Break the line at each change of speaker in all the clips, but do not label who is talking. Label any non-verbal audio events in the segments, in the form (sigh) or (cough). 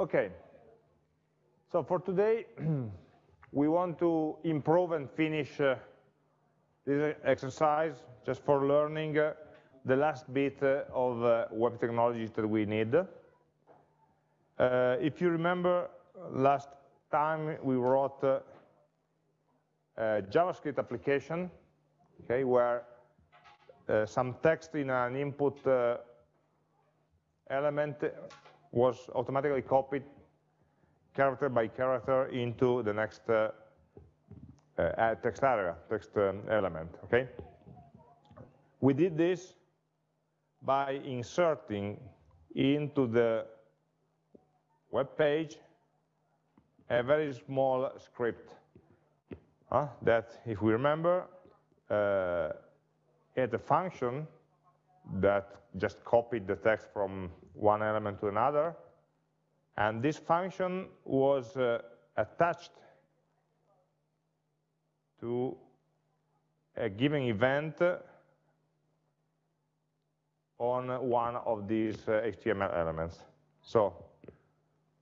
Okay. So for today, (clears throat) we want to improve and finish uh, this exercise just for learning uh, the last bit uh, of uh, web technologies that we need. Uh, if you remember, last time we wrote uh, a JavaScript application, okay, where some text in an input element was automatically copied character by character into the next uh, uh, text area, text um, element, okay? We did this by inserting into the web page a very small script uh, that, if we remember, uh, had a function that just copied the text from one element to another, and this function was uh, attached to a given event on one of these uh, HTML elements. So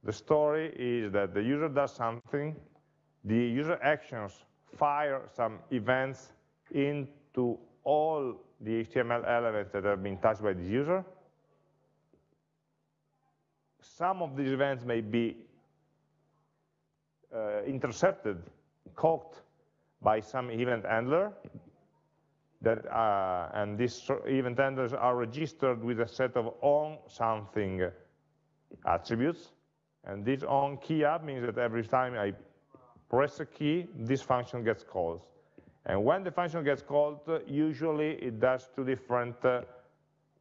the story is that the user does something, the user actions fire some events into all the HTML elements that have been touched by the user. Some of these events may be uh, intercepted, caught by some event handler, that uh, and these event handlers are registered with a set of on something attributes. And this on key up means that every time I press a key, this function gets called. And when the function gets called, usually it does two different uh,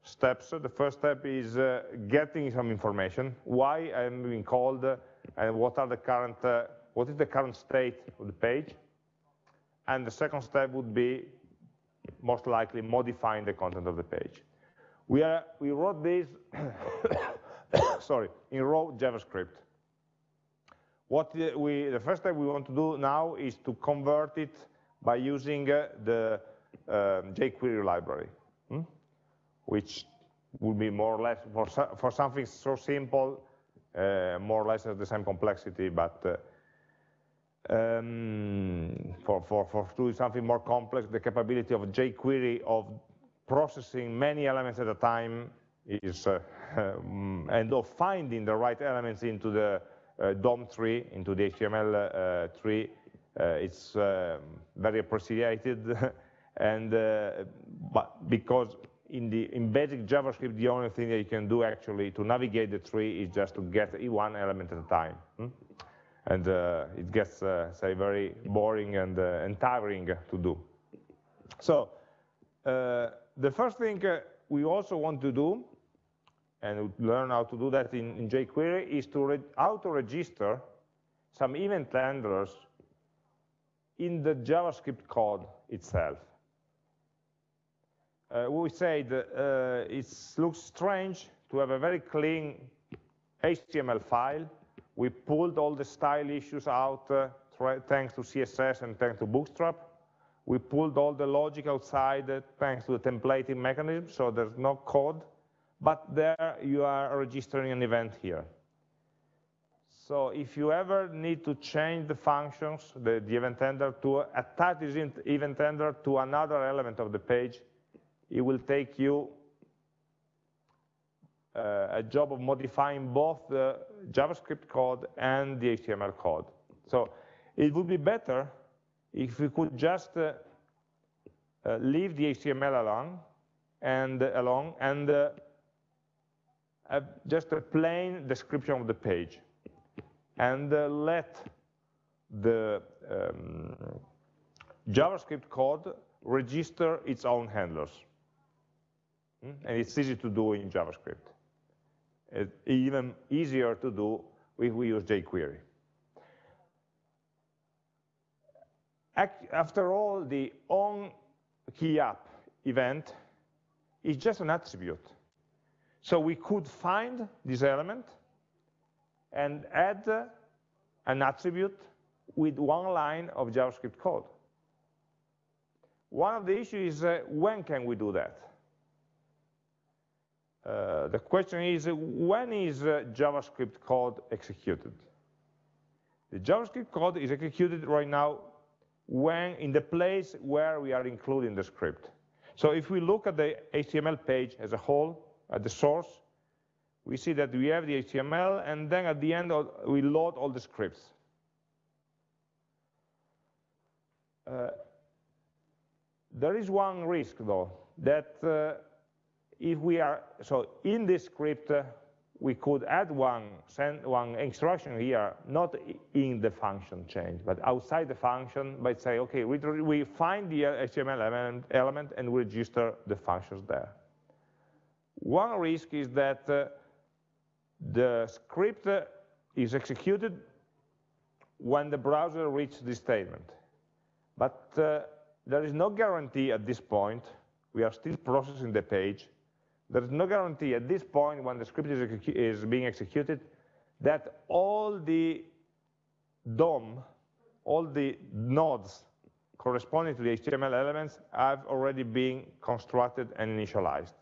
steps. The first step is uh, getting some information, why I'm being called, uh, and what are the current, uh, what is the current state of the page. And the second step would be most likely modifying the content of the page. We, are, we wrote this, (coughs) sorry, in raw JavaScript. What we, the first step we want to do now is to convert it by using uh, the uh, jQuery library, hmm? Which would be more or less, for, for something so simple, uh, more or less the same complexity, but uh, um, for, for, for doing something more complex, the capability of jQuery of processing many elements at a time is, uh, um, (laughs) and of finding the right elements into the uh, DOM tree, into the HTML tree, uh, it's um, very appreciated, (laughs) and uh, but because in the in basic JavaScript, the only thing that you can do actually to navigate the tree is just to get one element at a time. Hmm? And uh, it gets, uh, say, very boring and, uh, and tiring to do. So uh, the first thing we also want to do, and learn how to do that in, in jQuery, is to auto-register some event handlers in the JavaScript code itself. Uh, we said uh, it looks strange to have a very clean HTML file. We pulled all the style issues out uh, thanks to CSS and thanks to Bootstrap. We pulled all the logic outside uh, thanks to the templating mechanism, so there's no code. But there you are registering an event here. So if you ever need to change the functions, the, the event handler, to attach this event handler to another element of the page, it will take you uh, a job of modifying both the JavaScript code and the HTML code. So it would be better if we could just uh, uh, leave the HTML alone and uh, along and uh, just a plain description of the page and uh, let the um, JavaScript code register its own handlers. Hmm? And it's easy to do in JavaScript. It's even easier to do if we use jQuery. After all, the on key up event is just an attribute. So we could find this element and add an attribute with one line of JavaScript code. One of the issues is uh, when can we do that? Uh, the question is, when is uh, JavaScript code executed? The JavaScript code is executed right now when in the place where we are including the script. So if we look at the HTML page as a whole, at the source, we see that we have the HTML, and then at the end, we load all the scripts. Uh, there is one risk, though, that uh, if we are, so in this script, uh, we could add one, send one instruction here, not in the function change, but outside the function, by say, okay, we, we find the HTML element, element and we register the functions there. One risk is that uh, the script is executed when the browser reaches this statement. But uh, there is no guarantee at this point, we are still processing the page, there is no guarantee at this point when the script is, is being executed that all the DOM, all the nodes corresponding to the HTML elements have already been constructed and initialized.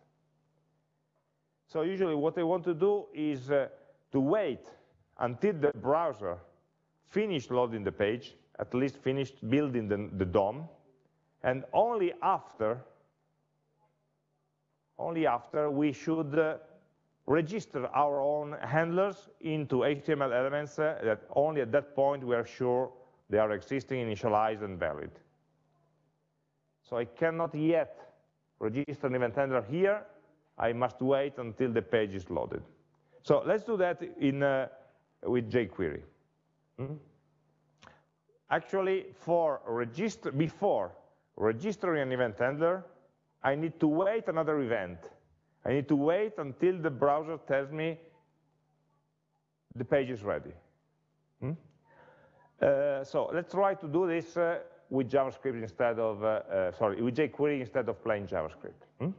So usually what I want to do is uh, to wait until the browser finished loading the page, at least finished building the, the DOM, and only after, only after we should uh, register our own handlers into HTML elements uh, that only at that point we are sure they are existing, initialized, and valid. So I cannot yet register an event handler here I must wait until the page is loaded. So let's do that in, uh, with jQuery. Hmm? Actually, for register, before registering an event handler, I need to wait another event. I need to wait until the browser tells me the page is ready. Hmm? Uh, so let's try to do this uh, with JavaScript instead of, uh, uh sorry, with jQuery instead of plain JavaScript. Hmm?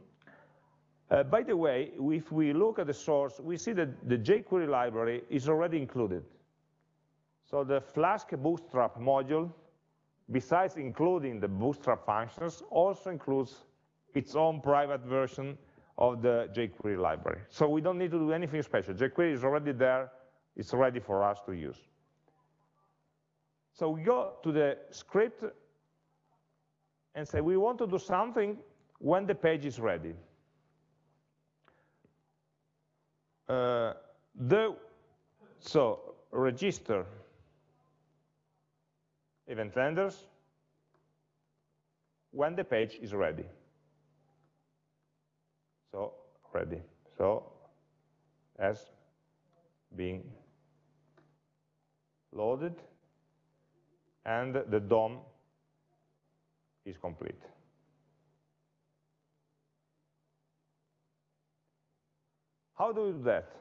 Uh, by the way, if we look at the source, we see that the jQuery library is already included. So the Flask Bootstrap module, besides including the Bootstrap functions, also includes its own private version of the jQuery library. So we don't need to do anything special. jQuery is already there. It's ready for us to use. So we go to the script and say we want to do something when the page is ready. uh, the so register event handlers when the page is ready. So ready. So as being loaded and the DOM is complete. How do we do that?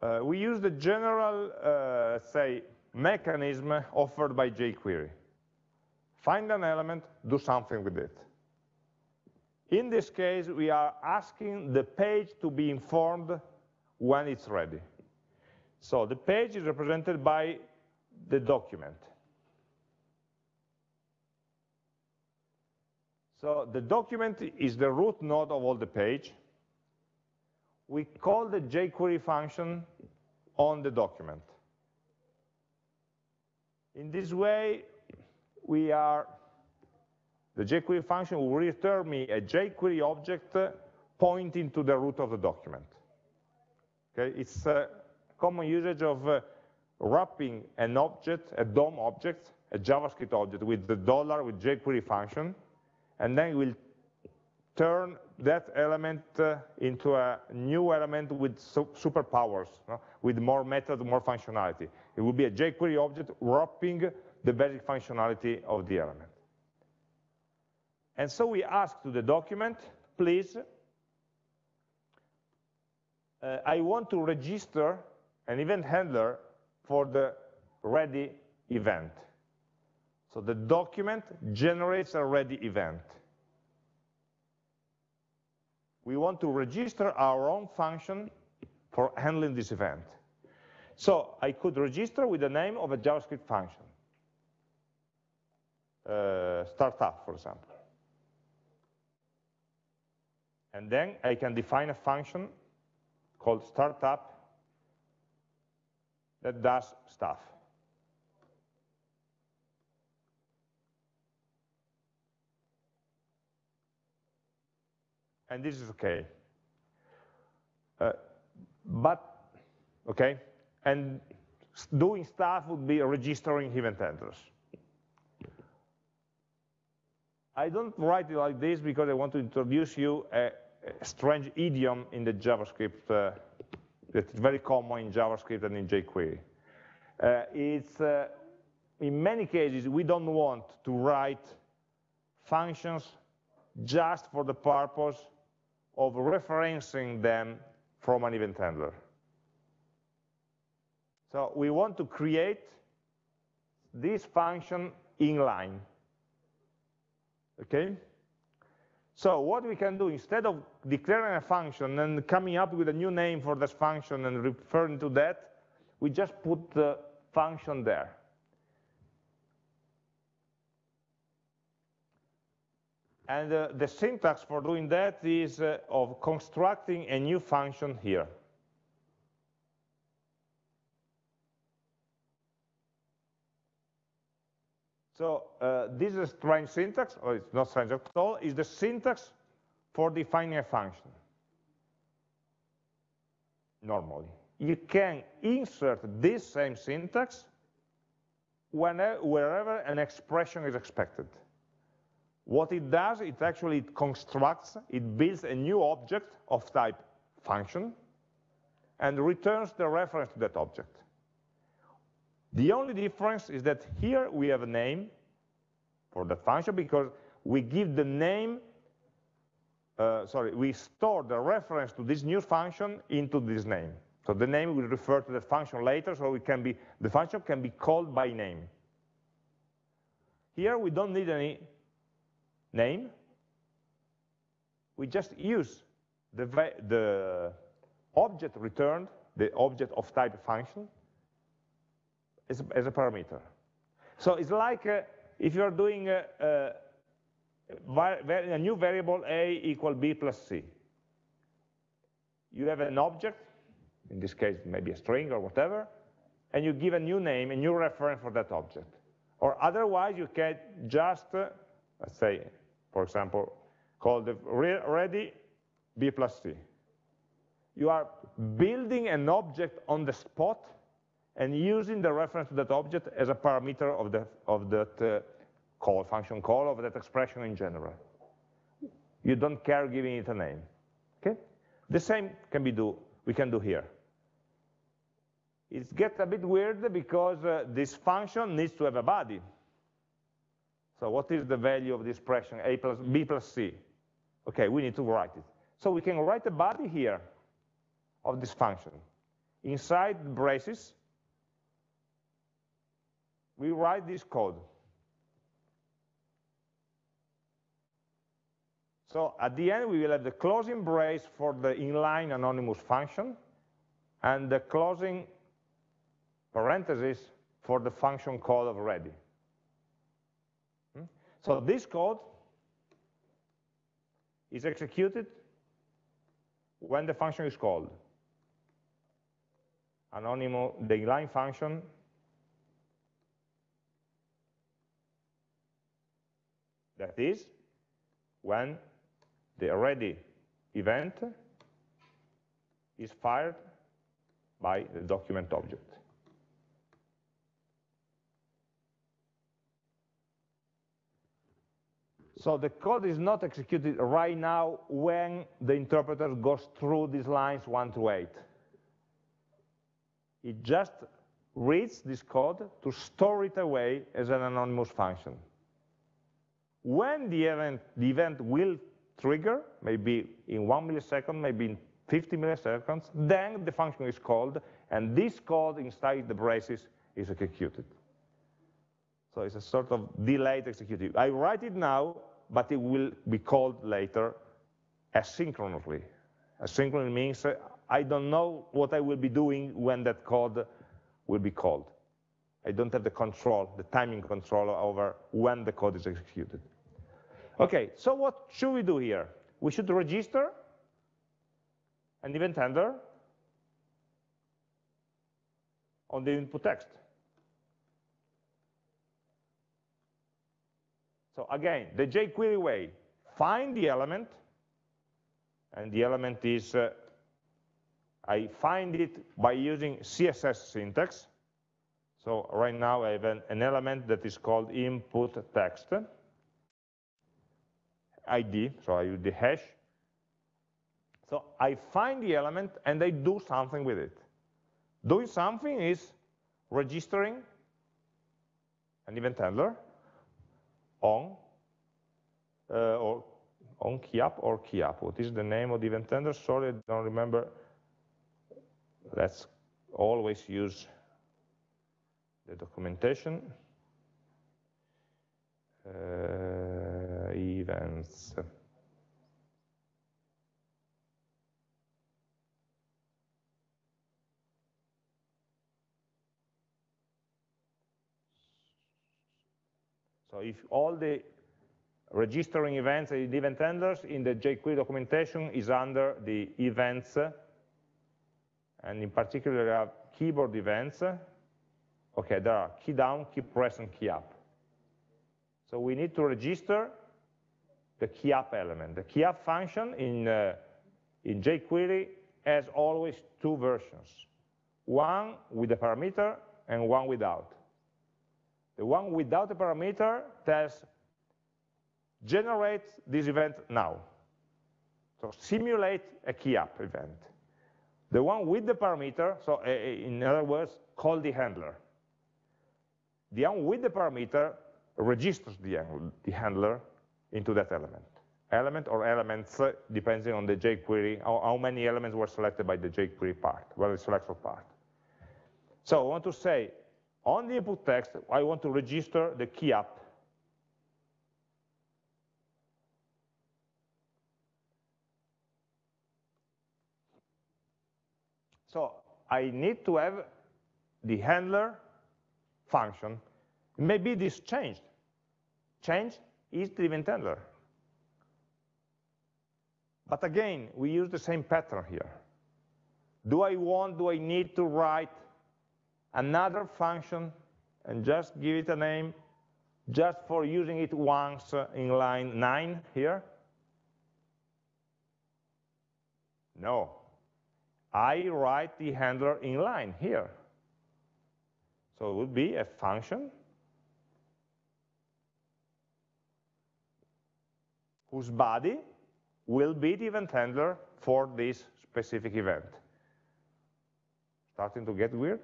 Uh, we use the general, uh, say, mechanism offered by jQuery. Find an element, do something with it. In this case, we are asking the page to be informed when it's ready. So the page is represented by the document. So the document is the root node of all the page we call the jQuery function on the document. In this way, we are, the jQuery function will return me a jQuery object pointing to the root of the document. Okay, it's a common usage of uh, wrapping an object, a DOM object, a JavaScript object with the dollar with jQuery function, and then we'll turn that element uh, into a new element with su superpowers, with more methods, more functionality. It will be a jQuery object wrapping the basic functionality of the element. And so we ask to the document, please, uh, I want to register an event handler for the ready event. So the document generates a ready event we want to register our own function for handling this event. So I could register with the name of a JavaScript function, uh, startup, for example. And then I can define a function called startup that does stuff. And this is okay. Uh, but, okay, and doing stuff would be registering event handlers. I don't write it like this because I want to introduce you a, a strange idiom in the JavaScript uh, that's very common in JavaScript and in jQuery. Uh, it's, uh, in many cases, we don't want to write functions just for the purpose of referencing them from an event handler. So we want to create this function inline. Okay? So what we can do, instead of declaring a function and coming up with a new name for this function and referring to that, we just put the function there. And uh, the syntax for doing that is uh, of constructing a new function here. So uh, this is a strange syntax, or it's not strange at all, is the syntax for defining a function, normally. You can insert this same syntax whenever, wherever an expression is expected. What it does, it actually constructs, it builds a new object of type function, and returns the reference to that object. The only difference is that here we have a name for that function because we give the name, uh, sorry, we store the reference to this new function into this name. So the name will refer to the function later, so it can be, the function can be called by name. Here we don't need any name. We just use the, the object returned, the object of type function, as, as a parameter. So it's like uh, if you're doing a, a, a, new variable a equal b plus c. You have an object, in this case maybe a string or whatever, and you give a new name, a new reference for that object. Or otherwise you can just, uh, let's say, for example, call the ready b plus c. You are building an object on the spot and using the reference to that object as a parameter of, the, of that uh, call, function call, of that expression in general. You don't care giving it a name. Okay? The same can be do, we can do here. It gets a bit weird because uh, this function needs to have a body. So what is the value of the expression a plus b plus c? Okay, we need to write it. So we can write a body here of this function. Inside braces, we write this code. So at the end, we will have the closing brace for the inline anonymous function and the closing parenthesis for the function call of ready. Hmm? So this code is executed when the function is called. Anonymous, the inline function That is, when the ready event is fired by the document object. So the code is not executed right now when the interpreter goes through these lines 1 to 8. It just reads this code to store it away as an anonymous function. When the event, the event will trigger, maybe in one millisecond, maybe in 50 milliseconds, then the function is called, and this code inside the braces is executed. So it's a sort of delayed execution. I write it now, but it will be called later asynchronously. Asynchronous means uh, I don't know what I will be doing when that code will be called. I don't have the control, the timing control over when the code is executed. Okay, so what should we do here? we should register an event handler on the input text. So again, the jQuery way, find the element, and the element is, uh, I find it by using CSS syntax. So right now I have an, an element that is called input text, ID, so I use the hash. So I find the element and I do something with it. Doing something is registering an event handler, on uh, or on keyup or keyup. What is the name of the event handler? Sorry, I don't remember. Let's always use the documentation. Uh, events. So if all the registering events and event handlers in the jQuery documentation is under the events, and in particular there are keyboard events. Okay, there are key down, key press, and key up. So we need to register the key up element. The key up function in, uh, in jQuery has always two versions, one with a parameter and one without. The one without a parameter tells generate this event now. So simulate a key up event. The one with the parameter, so uh, in other words, call the handler. The one with the parameter registers the handler into that element. Element or elements, depending on the jQuery, how, how many elements were selected by the jQuery part, well, the selector part. So I want to say, on the input text, I want to register the key up. So I need to have the handler function. Maybe this changed. Change is the event handler. But again, we use the same pattern here. Do I want, do I need to write another function and just give it a name just for using it once in line 9 here? No. I write the handler in line here. So it would be a function whose body will be the event handler for this specific event. Starting to get weird?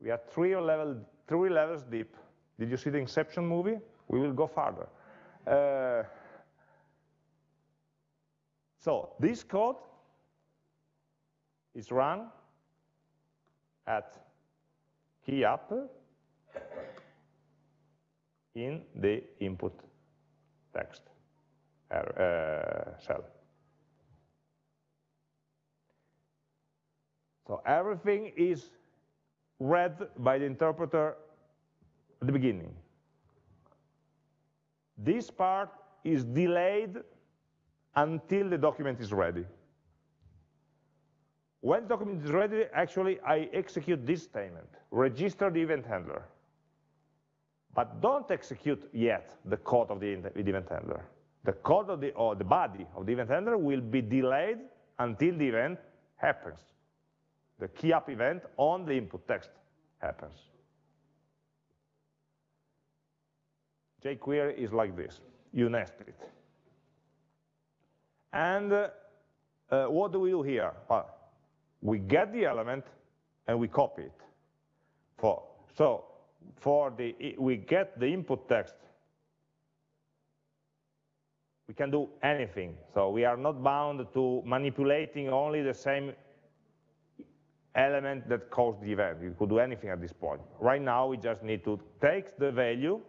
We are three, level, three levels deep. Did you see the Inception movie? We will go farther. Uh, so this code is run at key up in the input text cell. Eh, so everything is read by the interpreter at the beginning. This part is delayed until the document is ready. When the document is ready, actually, I execute this statement, register the event handler. But don't execute yet the code of the event handler. The code of the, or the body of the event handler will be delayed until the event happens the key up event on the input text happens. jQuery is like this. You nest it. And uh, uh, what do we do here? Well, we get the element and we copy it. For, so for the, we get the input text. We can do anything. So we are not bound to manipulating only the same element that caused the event. You could do anything at this point. Right now, we just need to take the value.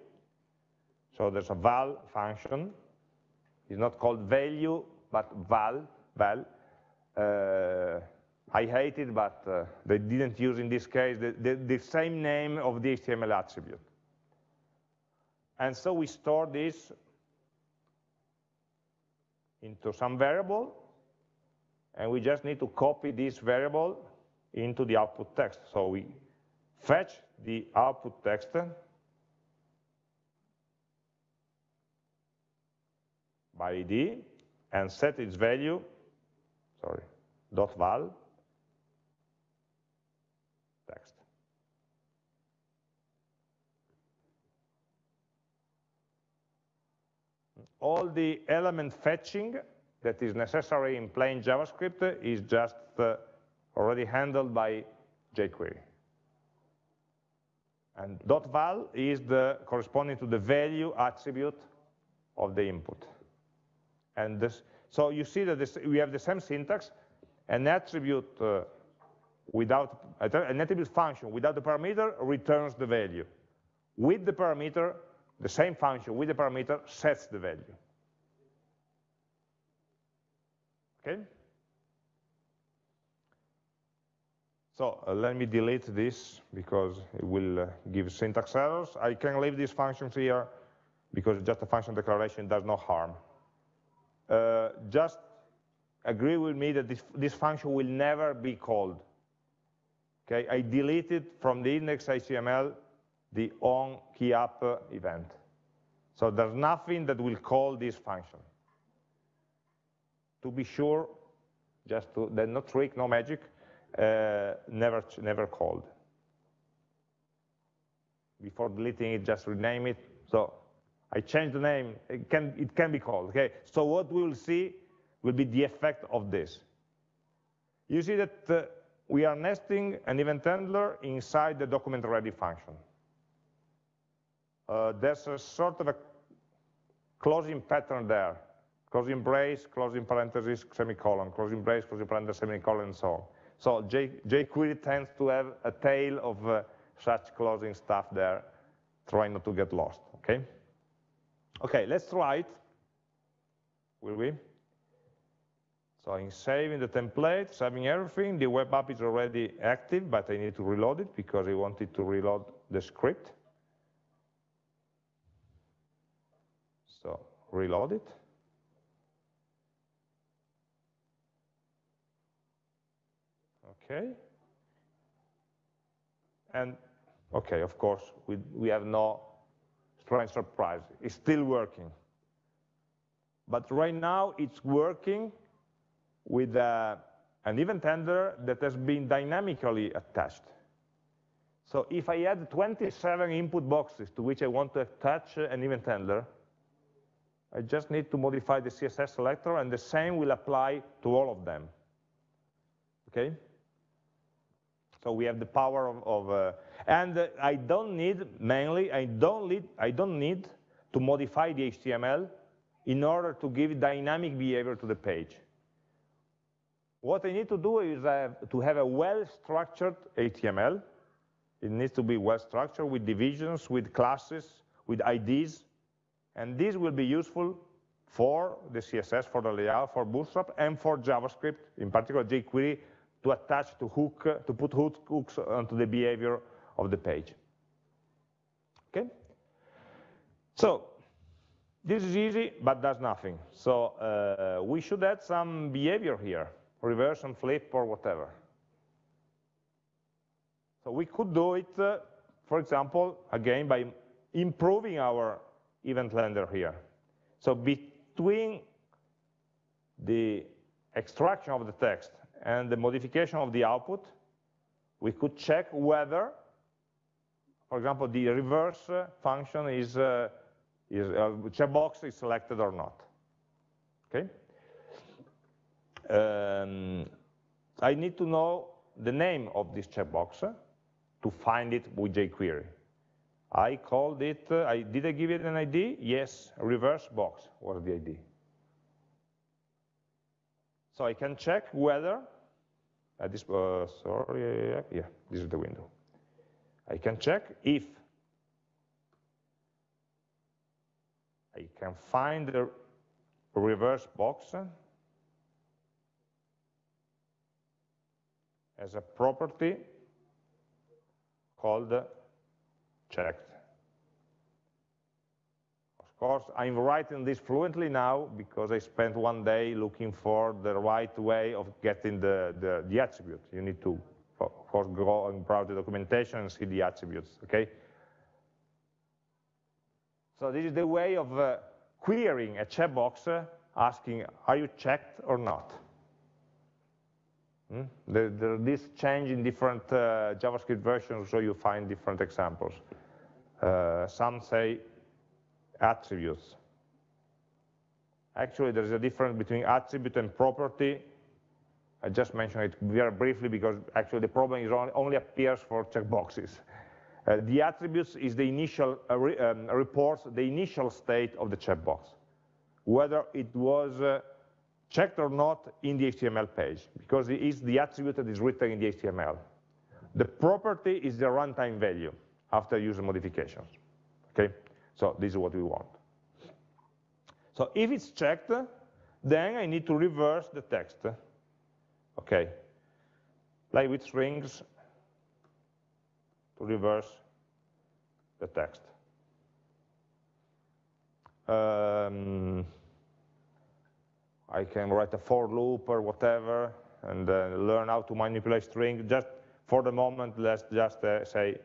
So there's a val function. It's not called value, but val, val. Uh, I hate it, but uh, they didn't use in this case the, the, the same name of the HTML attribute. And so we store this into some variable, and we just need to copy this variable into the output text. So we fetch the output text by ID and set its value, sorry, dot val text. All the element fetching that is necessary in plain JavaScript is just uh, already handled by jQuery. And dot .val is the corresponding to the value attribute of the input. And this, so you see that this, we have the same syntax, an attribute uh, without, an attribute function without the parameter returns the value. With the parameter, the same function with the parameter sets the value. Okay? So uh, let me delete this because it will uh, give syntax errors. I can leave these functions here because just a function declaration does no harm. Uh, just agree with me that this, this, function will never be called. Okay, I deleted from the index HTML the on key up event. So there's nothing that will call this function. To be sure, just to, then no trick, no magic, uh, never, never called. Before deleting it, just rename it. So I changed the name, it can, it can be called, okay? So what we will see will be the effect of this. You see that uh, we are nesting an event handler inside the document ready function. Uh, there's a sort of a closing pattern there. Closing brace, closing parenthesis, semicolon, closing brace, closing parenthesis, semicolon, and so on. So J, jQuery tends to have a tail of uh, such closing stuff there, trying not to get lost, okay? Okay, let's try it, will we? So I'm saving the template, saving everything. The web app is already active, but I need to reload it because I wanted to reload the script. So reload it. Okay. And okay, of course, we, we have no strange surprise. It's still working. But right now, it's working with uh, an event handler that has been dynamically attached. So if I add 27 input boxes to which I want to attach an event handler, I just need to modify the CSS selector, and the same will apply to all of them. Okay? So we have the power of, of uh, and uh, I don't need, mainly, I don't need, I don't need to modify the HTML in order to give dynamic behavior to the page. What I need to do is have to have a well-structured HTML. It needs to be well-structured with divisions, with classes, with IDs, and this will be useful for the CSS, for the layout, for Bootstrap, and for JavaScript, in particular jQuery, to attach, to hook, to put hooks onto the behavior of the page. Okay? So, this is easy, but does nothing. So uh, we should add some behavior here, reverse and flip or whatever. So we could do it, uh, for example, again, by improving our event handler here. So between the extraction of the text and the modification of the output, we could check whether, for example, the reverse function is, uh, is uh, checkbox is selected or not. Okay. Um, I need to know the name of this checkbox to find it with jQuery. I called it, uh, I, did I give it an ID? Yes, reverse box was the ID. So I can check whether, uh, this, uh, sorry, yeah, yeah, this is the window. I can check if I can find the reverse box as a property called checked. Of course, I'm writing this fluently now because I spent one day looking for the right way of getting the, the, the attribute. You need to, of course, go and browse the documentation and see the attributes, okay? So this is the way of uh, querying a checkbox uh, asking, are you checked or not? Hmm? This change in different uh, JavaScript versions, so you find different examples. Uh, some say attributes. Actually, there's a difference between attribute and property. I just mentioned it very briefly because actually the problem is only, only appears for checkboxes. Uh, the attributes is the initial uh, re, um, reports the initial state of the checkbox, whether it was uh, checked or not in the HTML page, because it is the attribute that is written in the HTML. The property is the runtime value after user modifications. Okay, so this is what we want. So if it's checked, then I need to reverse the text. Okay, like with strings, to reverse the text. Um, I can write a for loop or whatever and uh, learn how to manipulate strings. Just for the moment, let's just uh, say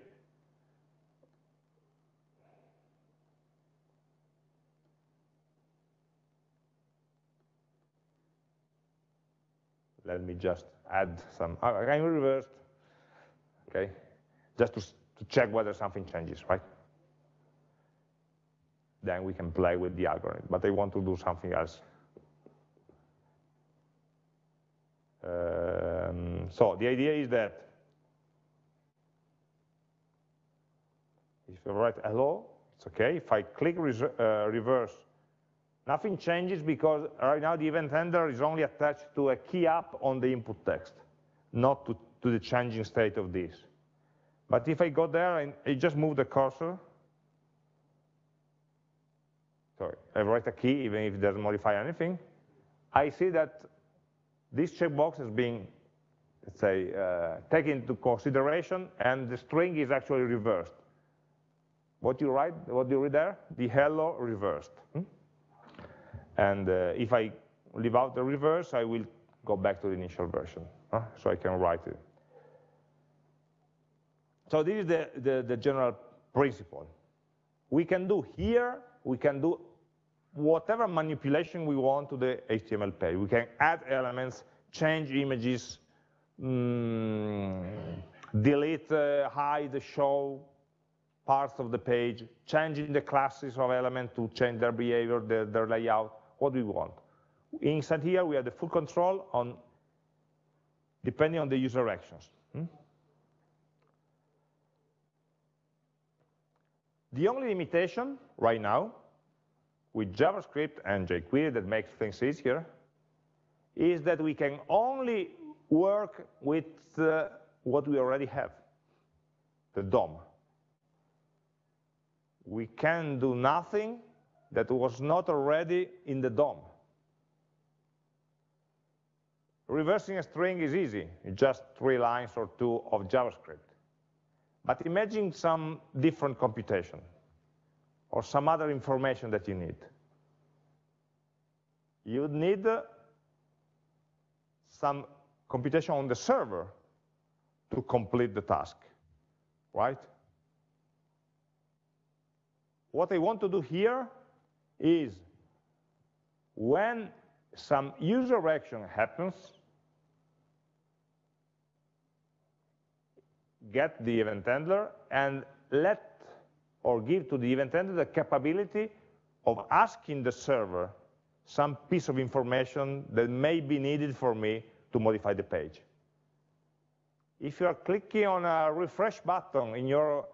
let me just add some, I'm reversed, okay, just to, to check whether something changes, right? Then we can play with the algorithm, but I want to do something else. Um, so the idea is that if I write hello, it's okay. If I click uh, reverse Nothing changes because right now the event handler is only attached to a key up on the input text, not to, to the changing state of this. But if I go there and I just move the cursor, sorry, I write a key even if it doesn't modify anything, I see that this checkbox is being, let's say, uh, taken into consideration and the string is actually reversed. What you write, what you read there? The hello reversed. Hmm? And uh, if I leave out the reverse, I will go back to the initial version, huh? so I can write it. So this is the, the, the general principle. We can do here, we can do whatever manipulation we want to the HTML page. We can add elements, change images, mm, delete, uh, hide, show parts of the page, changing the classes of elements to change their behavior, their, their layout what we want. Inside here, we have the full control on depending on the user actions. Hmm? The only limitation right now with JavaScript and jQuery that makes things easier is that we can only work with uh, what we already have, the DOM. We can do nothing that was not already in the DOM. Reversing a string is easy, just three lines or two of JavaScript. But imagine some different computation or some other information that you need. You need uh, some computation on the server to complete the task, right? What I want to do here is when some user action happens, get the event handler and let or give to the event handler the capability of asking the server some piece of information that may be needed for me to modify the page. If you are clicking on a refresh button in your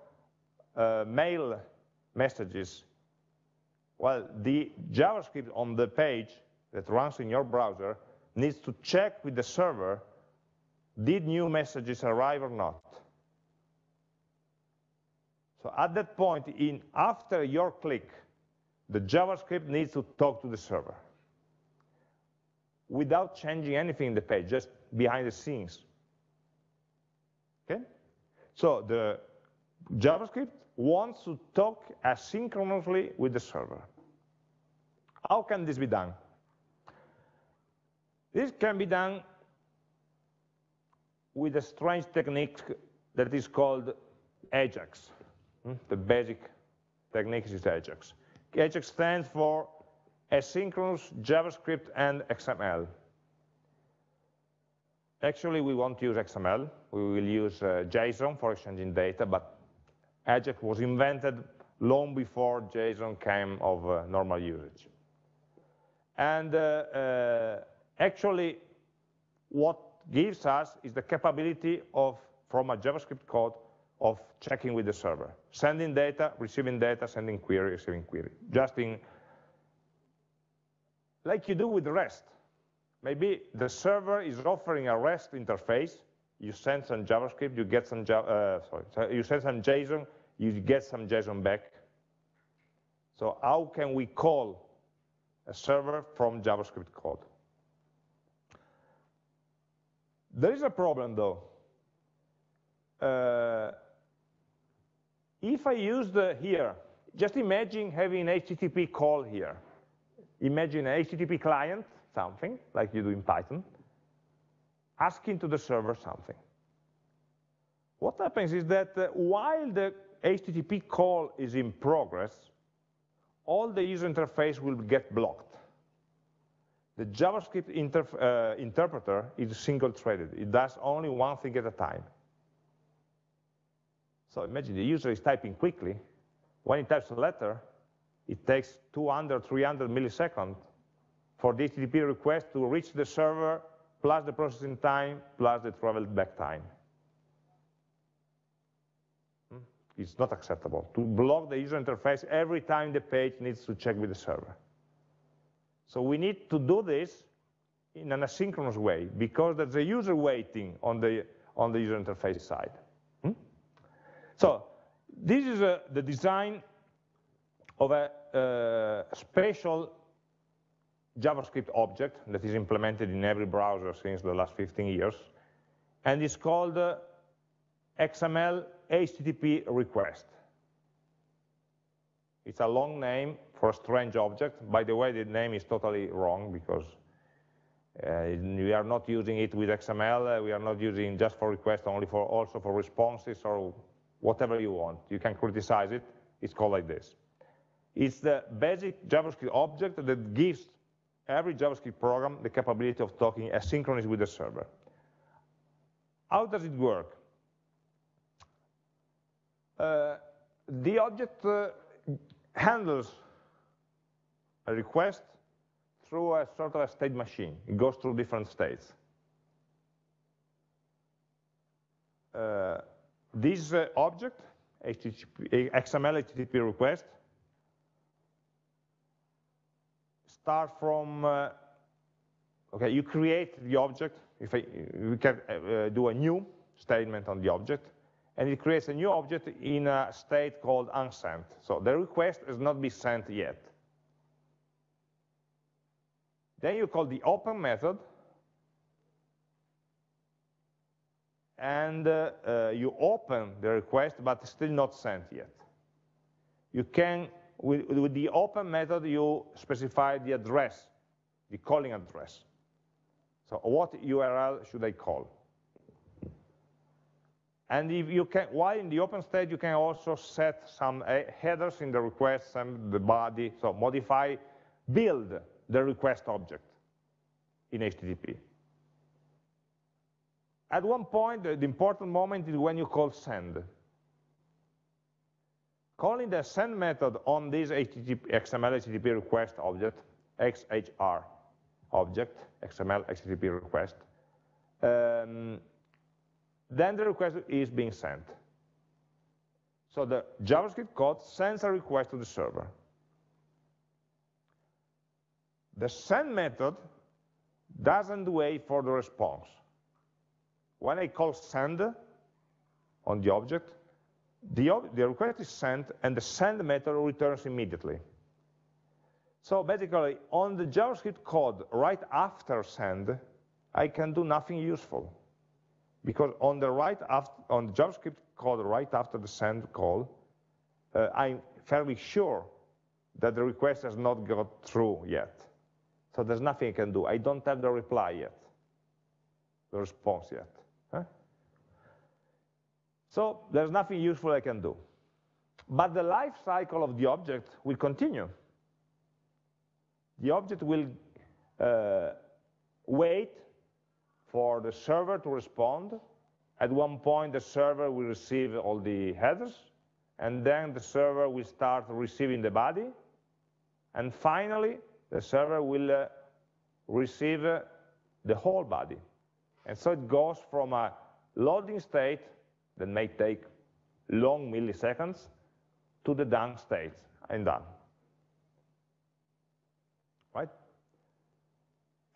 uh, mail messages, well, the JavaScript on the page that runs in your browser needs to check with the server, did new messages arrive or not? So at that point, in after your click, the JavaScript needs to talk to the server without changing anything in the page, just behind the scenes. Okay? So the JavaScript wants to talk asynchronously with the server. How can this be done? This can be done with a strange technique that is called AJAX. Hmm? The basic technique is AJAX. AJAX stands for asynchronous JavaScript and XML. Actually, we won't use XML. We will use uh, JSON for exchanging data, but AJAX was invented long before JSON came of uh, normal usage. And uh, uh, actually, what gives us is the capability of, from a JavaScript code, of checking with the server. Sending data, receiving data, sending query, receiving query. Just in, like you do with REST. Maybe the server is offering a REST interface, you send some JavaScript, you get some, uh, sorry, you send some JSON, you get some JSON back. So how can we call a server from JavaScript code? There is a problem though. Uh, if I use the here, just imagine having an HTTP call here. Imagine an HTTP client, something, like you do in Python, asking to the server something. What happens is that uh, while the HTTP call is in progress, all the user interface will get blocked. The JavaScript uh, interpreter is single-threaded. It does only one thing at a time. So imagine the user is typing quickly. When he types a letter, it takes 200, 300 milliseconds for the HTTP request to reach the server, plus the processing time, plus the travel back time. Hmm? It's not acceptable to block the user interface every time the page needs to check with the server. So we need to do this in an asynchronous way because there's a user waiting on the, on the user interface side. Hmm? So this is a, the design of a uh, special JavaScript object that is implemented in every browser since the last 15 years, and it's called uh, XML HTTP request. It's a long name for a strange object. By the way, the name is totally wrong because uh, we are not using it with XML. Uh, we are not using just for request, only for also for responses or whatever you want. You can criticize it. It's called like this. It's the basic JavaScript object that gives every JavaScript program the capability of talking asynchronously with the server. How does it work? Uh, the object uh, handles a request through a sort of a state machine. It goes through different states. Uh, this uh, object, HTTP, XML HTTP request, start from, uh, okay, you create the object. If I, we can uh, do a new statement on the object, and it creates a new object in a state called unsent. So the request has not been sent yet. Then you call the open method, and uh, uh, you open the request, but still not sent yet. You can, with, with the open method, you specify the address, the calling address. So what URL should I call? And if you can, while in the open state, you can also set some uh, headers in the request and the body, so modify, build the request object in HTTP. At one point, the important moment is when you call send. Calling the send method on this HTTP, XML HTTP request object, XHR object, XML HTTP request, um, then the request is being sent. So the JavaScript code sends a request to the server. The send method doesn't wait for the response. When I call send on the object, the, the request is sent and the send method returns immediately. So basically, on the JavaScript code right after send, I can do nothing useful. Because on the right after, on the JavaScript code right after the send call, uh, I'm fairly sure that the request has not got through yet. So there's nothing I can do. I don't have the reply yet, the response yet. Huh? So there's nothing useful I can do. But the life cycle of the object will continue. The object will uh, wait for the server to respond. At one point, the server will receive all the headers, and then the server will start receiving the body, and finally, the server will uh, receive uh, the whole body. And so it goes from a loading state that may take long milliseconds to the done state and done. Right?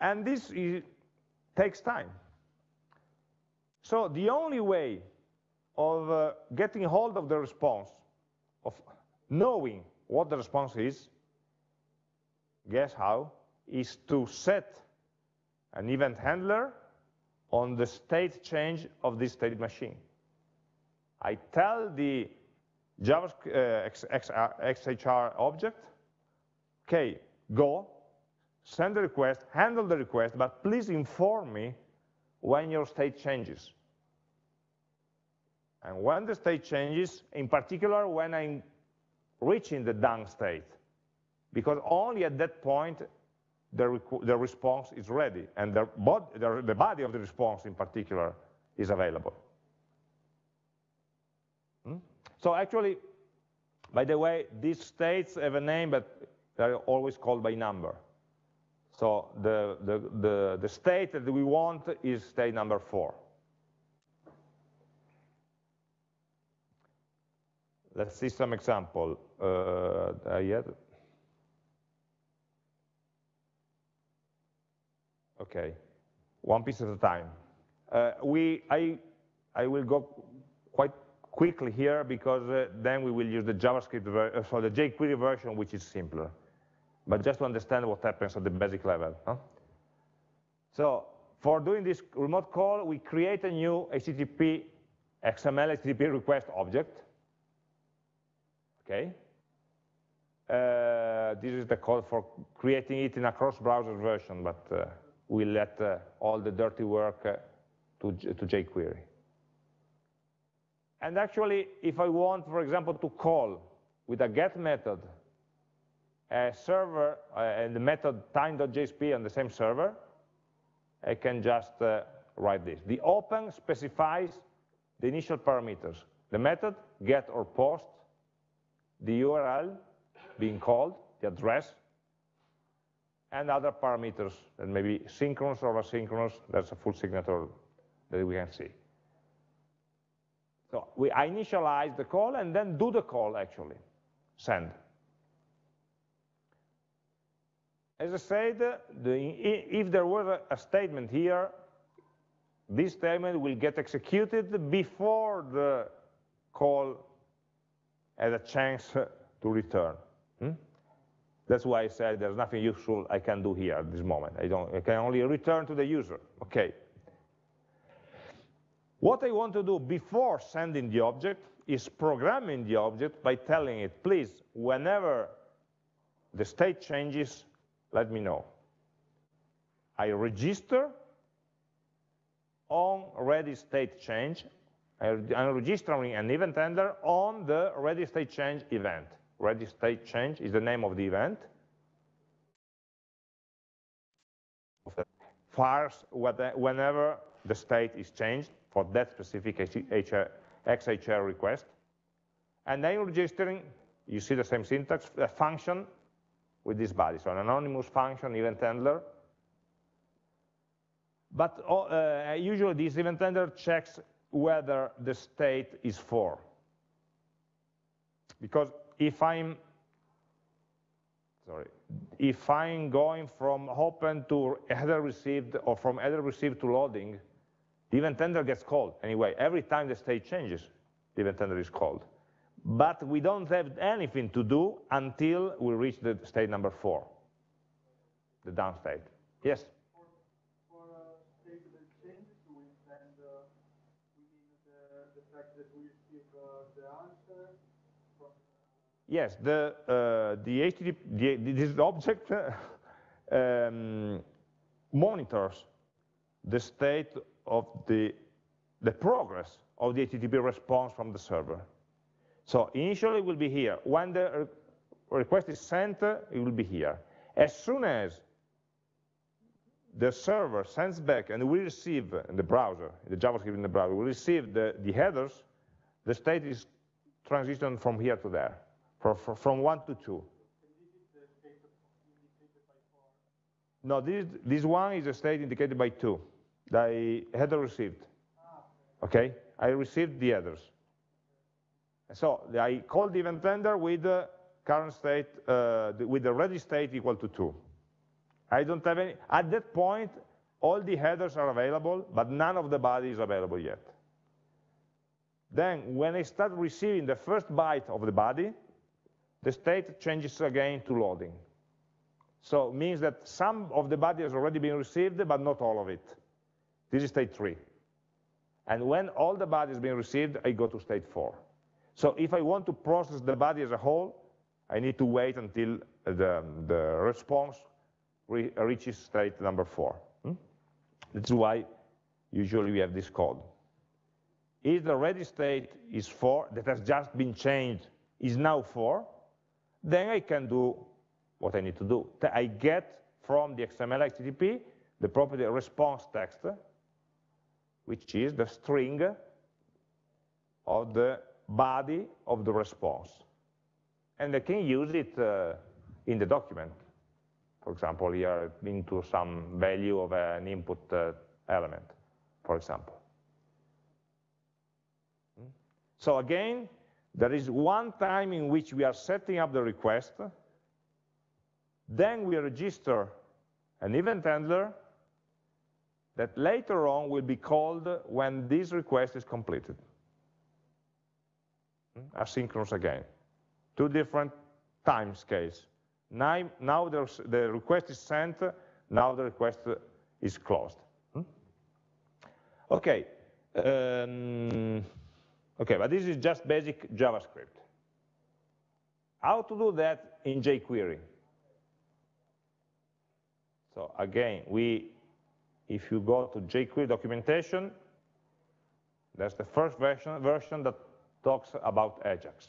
And this is, takes time. So the only way of uh, getting hold of the response, of knowing what the response is, guess how, is to set an event handler on the state change of this state machine. I tell the JavaScript uh, XHR object, okay, go, send the request, handle the request, but please inform me when your state changes. And when the state changes, in particular when I'm reaching the done state, because only at that point the, the response is ready, and the, bod the, the body of the response in particular is available. Hmm? So actually, by the way, these states have a name, but they're always called by number. So the, the, the, the state that we want is state number four. Let's see some example. Uh, yet. Okay, one piece at a time. Uh, we, I, I will go quite quickly here because uh, then we will use the JavaScript, uh, so the jQuery version, which is simpler. But just to understand what happens at the basic level. Huh? So for doing this remote call, we create a new HTTP XML HTTP request object. Okay. Uh, this is the code for creating it in a cross-browser version, but uh, we let uh, all the dirty work uh, to, to jQuery. And actually, if I want, for example, to call with a get method a server uh, and the method time.jsp on the same server, I can just uh, write this. The open specifies the initial parameters. The method, get or post, the URL being called, the address, and other parameters that may be synchronous or asynchronous. That's a full signature that we can see. So we initialize the call and then do the call actually, send. As I said, the, if there was a, a statement here, this statement will get executed before the call has a chance to return. Hmm? That's why I said there's nothing useful I can do here at this moment. I, don't, I can only return to the user. Okay. What I want to do before sending the object is programming the object by telling it, please, whenever the state changes, let me know. I register on ready state change. I'm registering an event handler on the ready state change event. Ready state change is the name of the event. Fires whenever the state is changed for that specific XHR request. And then registering, you see the same syntax, a function with this body, so an anonymous function, event handler. But uh, usually this event handler checks whether the state is 4. Because if I'm, sorry, if I'm going from open to header received or from header received to loading, the event handler gets called anyway. Every time the state changes, the event handler is called. But we don't have anything to do until we reach the state number four, the down state. Yes?
Uh, uh, uh,
Yes, the, uh, the HTTP, the, this object (laughs) um, monitors the state of the, the progress of the HTTP response from the server. So initially it will be here. When the request is sent, it will be here. As soon as the server sends back and we receive in the browser, the JavaScript in the browser, we receive the, the headers, the state is transitioned from here to there, for, from one to two. No, this, this one is a state indicated by two. The header received. Okay, I received the headers. So I call the event handler with the current state, uh, with the ready state equal to two. I don't have any, at that point, all the headers are available, but none of the body is available yet. Then when I start receiving the first byte of the body, the state changes again to loading. So it means that some of the body has already been received, but not all of it. This is state three. And when all the body has been received, I go to state four. So if I want to process the body as a whole, I need to wait until the, the response re reaches state number four. Hmm? That's why usually we have this code. If the ready state is four, that has just been changed, is now four, then I can do what I need to do. I get from the XML HTTP the property response text, which is the string of the body of the response. And I can use it uh, in the document. For example, here into some value of an input uh, element, for example. Hmm? So again, there is one time in which we are setting up the request, then we register an event handler that later on will be called when this request is completed. Hmm? Asynchronous again. Two different time scales. Now, the request is sent, now the request is closed. Hmm? Okay. Um, okay, but this is just basic JavaScript. How to do that in jQuery? So again, we, if you go to jQuery documentation, that's the first version, version that talks about Ajax.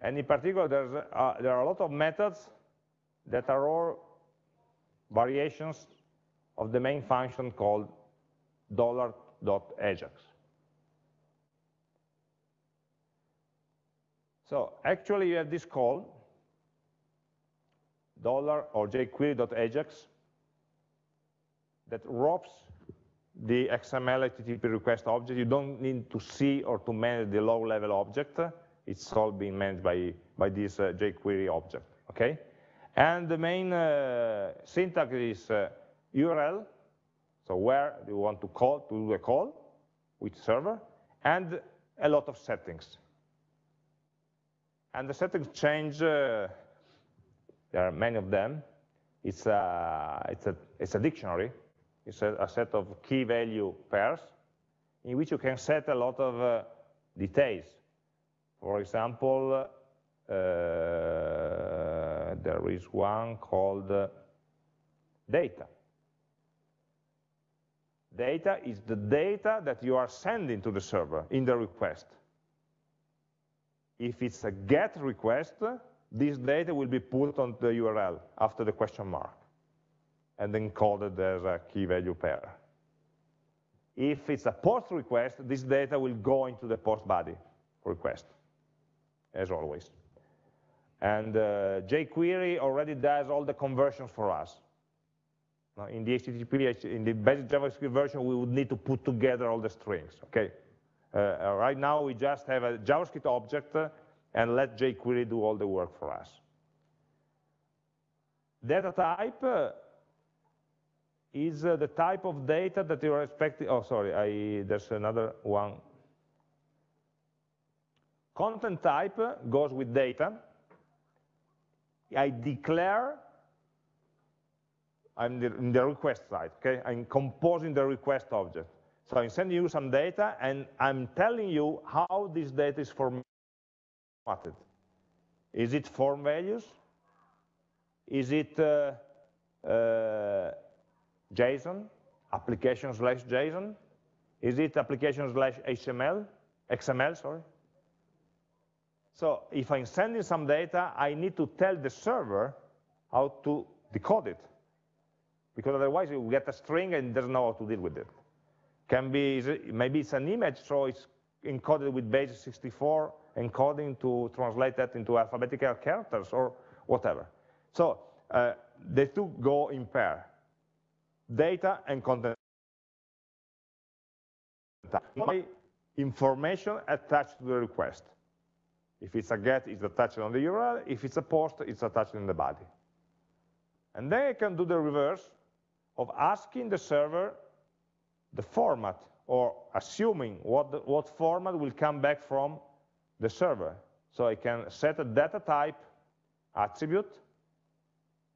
And in particular, uh, there are a lot of methods that are all variations of the main function called $.ajax. So actually you have this call, dollar or jQuery.ajax, that wraps the XML HTTP request object. You don't need to see or to manage the low-level object. It's all being managed by, by this uh, jQuery object, okay? And the main uh, syntax is uh, URL, so where you want to call, to do a call, which server, and a lot of settings. And the settings change, uh, there are many of them. It's a, it's a, it's a dictionary, it's a, a, set of key value pairs in which you can set a lot of uh, details. For example, uh, there is one called uh, data. Data is the data that you are sending to the server in the request. If it's a GET request, this data will be put on the URL after the question mark and encoded as a key value pair. If it's a post request, this data will go into the post body request, as always. And uh, jQuery already does all the conversions for us. Now, in the HTTP, in the basic JavaScript version, we would need to put together all the strings, okay? Uh, right now, we just have a JavaScript object uh, and let jQuery do all the work for us. Data type uh, is uh, the type of data that you are expecting. Oh, sorry, I, there's another one. Content type goes with data. I declare, I'm in the request side, okay? I'm composing the request object. So I'm sending you some data, and I'm telling you how this data is formatted? Is it form values? Is it uh, uh, JSON, application slash JSON? Is it application slash HTML, XML, sorry? So if I'm sending some data, I need to tell the server how to decode it. Because otherwise you get a string and doesn't know how to deal with it. Can be, maybe it's an image, so it's encoded with base 64 encoding to translate that into alphabetical characters or whatever. So uh, the two go in pair, data and content. My information attached to the request. If it's a get, it's attached on the URL. If it's a post, it's attached in the body. And then I can do the reverse of asking the server the format or assuming what, the, what format will come back from the server. So I can set a data type attribute,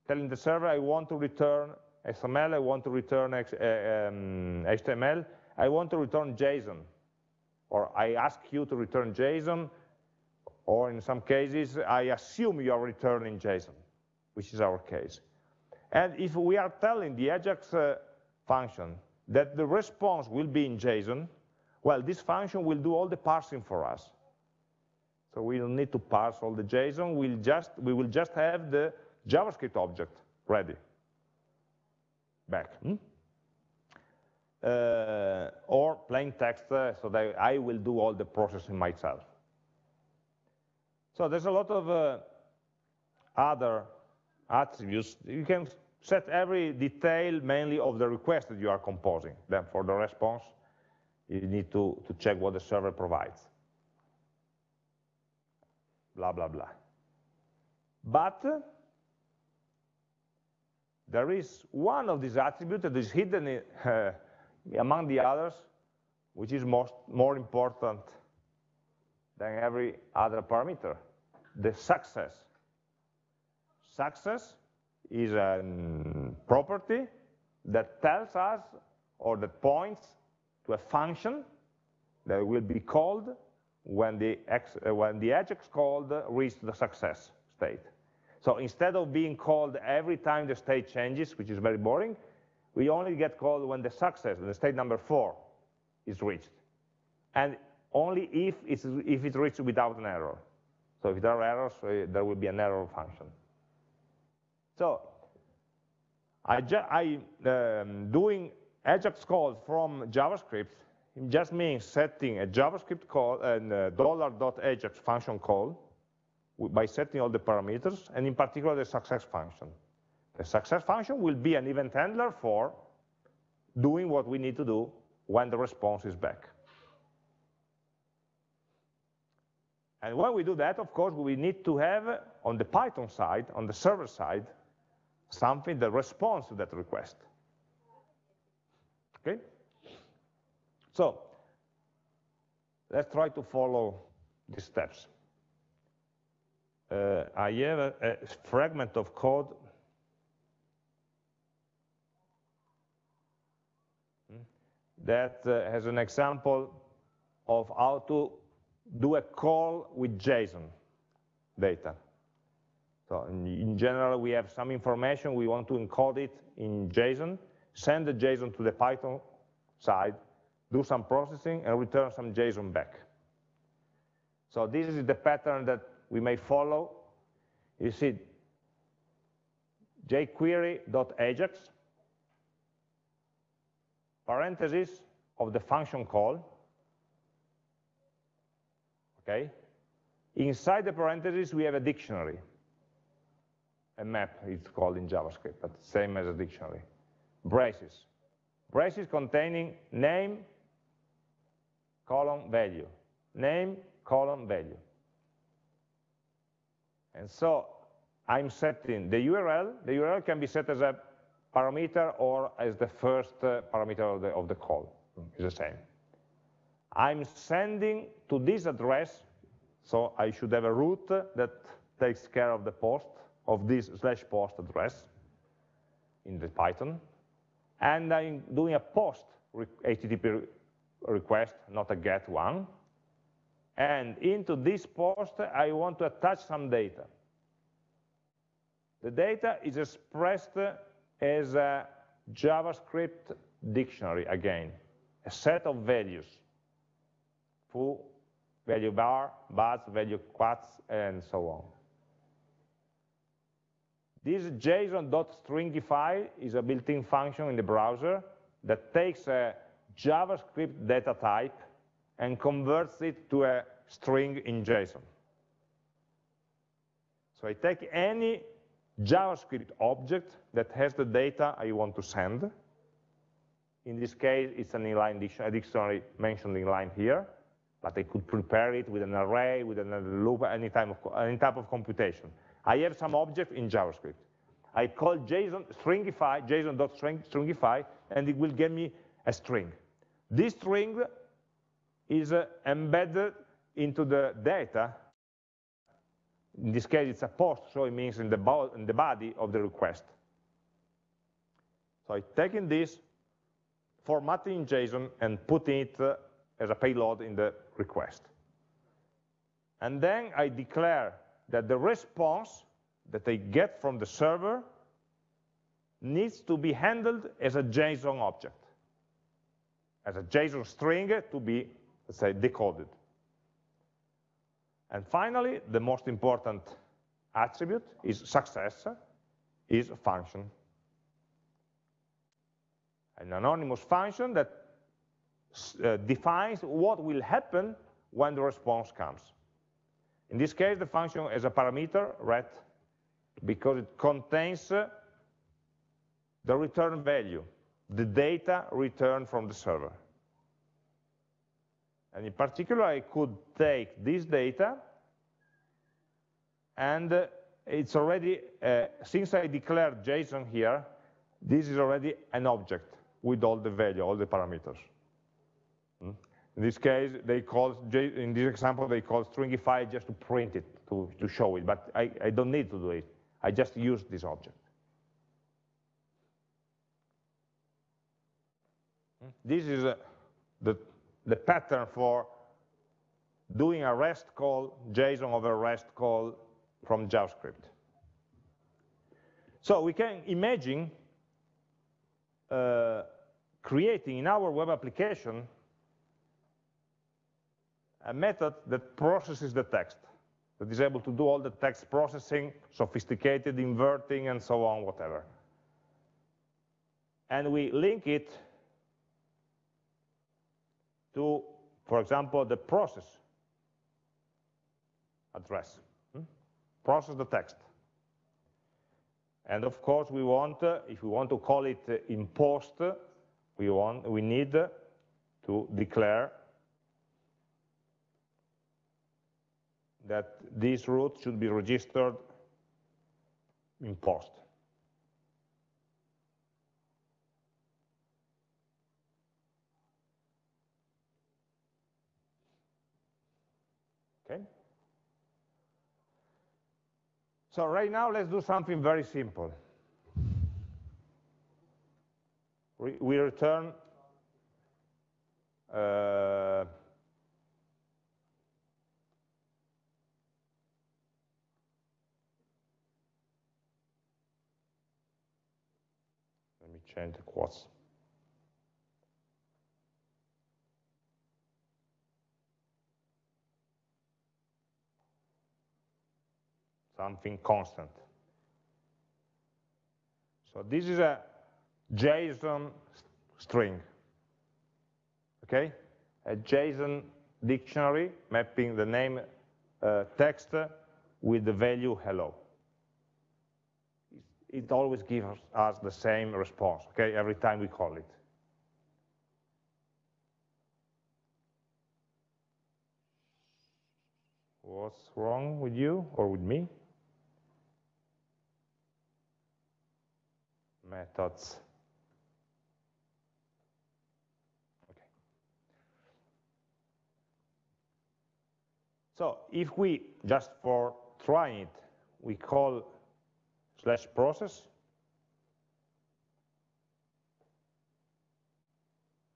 telling the server I want to return XML, I want to return X, uh, um, HTML, I want to return JSON, or I ask you to return JSON, or in some cases, I assume you are returning JSON, which is our case. And if we are telling the AJAX uh, function that the response will be in JSON, well, this function will do all the parsing for us. So we don't need to parse all the JSON, we'll just, we will just have the JavaScript object ready, back. Hmm? Uh, or plain text, uh, so that I will do all the processing myself. So there's a lot of uh, other attributes. You can set every detail mainly of the request that you are composing. Then for the response, you need to, to check what the server provides blah, blah, blah. But there is one of these attributes that is hidden in, uh, (laughs) among the others, which is most, more important than every other parameter, the success. Success is a property that tells us or that points to a function that will be called when the, X, uh, when the Ajax called reached the success state. So instead of being called every time the state changes, which is very boring, we only get called when the success, when the state number four, is reached. And only if it's, if it's reached without an error. So if there are errors, uh, there will be an error function. So I, I um, doing Ajax calls from JavaScript just means setting a JavaScript call and $.ajax function call by setting all the parameters, and in particular the success function. The success function will be an event handler for doing what we need to do when the response is back. And when we do that, of course, we need to have, on the Python side, on the server side, something that responds to that request. Okay? So let's try to follow these steps. Uh, I have a, a, fragment of code that uh, has an example of how to do a call with JSON data. So in, in, general, we have some information, we want to encode it in JSON, send the JSON to the Python side, do some processing, and return some JSON back. So this is the pattern that we may follow. You see jquery.ajax, parentheses of the function call, okay? Inside the parentheses, we have a dictionary, a map, it's called in JavaScript, but same as a dictionary. Braces. Braces containing name, column value, name, column value. And so I'm setting the URL. The URL can be set as a parameter or as the first uh, parameter of the, of the call. It's the same. I'm sending to this address, so I should have a route that takes care of the post, of this slash post address in the Python. And I'm doing a post HTTP request, not a get one. And into this post, I want to attach some data. The data is expressed as a JavaScript dictionary again, a set of values, foo, value bar, buzz, value quats, and so on. This JSON.stringify is a built-in function in the browser that takes a JavaScript data type and converts it to a string in JSON. So I take any JavaScript object that has the data I want to send. In this case, it's an inline dictionary, mentioned in line here, but I could prepare it with an array, with another loop, any type of, any type of computation. I have some object in JavaScript. I call JSON stringify, JSON.stringify, and it will give me a string. This string is uh, embedded into the data. In this case, it's a post, so it means in the, in the body of the request. So I'm taking this, formatting in JSON, and putting it uh, as a payload in the request. And then I declare that the response that I get from the server needs to be handled as a JSON object, as a JSON string to be, let's say, decoded. And finally, the most important attribute is success, is a function. An anonymous function that uh, defines what will happen when the response comes. In this case, the function has a parameter, ret, because it contains uh, the return value, the data returned from the server. And in particular, I could take this data and uh, it's already, uh, since I declared JSON here, this is already an object with all the value, all the parameters. Hmm? In this case, they call, in this example, they call stringify just to print it, to, to show it, but I, I don't need to do it. I just use this object. Hmm? This is uh, the, the pattern for doing a REST call, JSON over REST call from JavaScript. So we can imagine uh, creating in our web application a method that processes the text that is able to do all the text processing, sophisticated inverting, and so on, whatever. And we link it to, for example, the process address. Hmm? Process the text. And of course, we want, uh, if we want to call it uh, in post, we want, we need to declare that this route should be registered in post. Okay? So right now, let's do something very simple. We, return uh, let me change the quotes. Something constant. So this is a JSON string, okay? A JSON dictionary mapping the name uh, text with the value hello it always gives us the same response, okay, every time we call it. What's wrong with you or with me? Methods. Okay. So if we, just for trying it, we call slash process.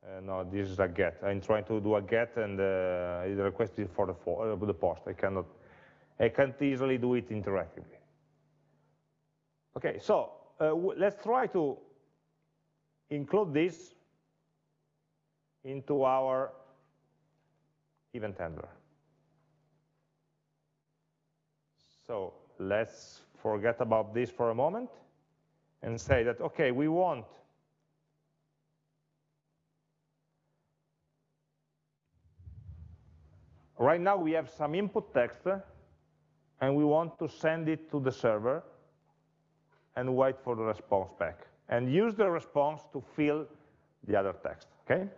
Uh, no, this is a get. I'm trying to do a get and uh, the request is for the, for, uh, the post. I cannot, I can't easily do it interactively. Okay, so Uh, let's try to include this into our event handler. So let's forget about this for a moment and say that, okay, we want Right now we have some input text uh, and we want to send it to the server and wait for the response back and use the response to fill the other text, okay?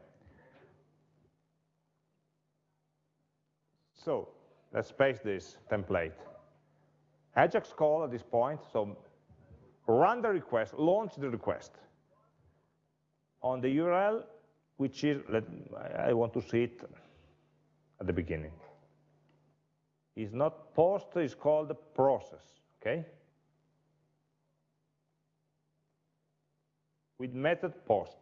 So let's paste this template. Ajax call at this point, so run the request, launch the request on the URL, which is, let, I want to see it at the beginning. It's not post, it's called process, okay? With method post.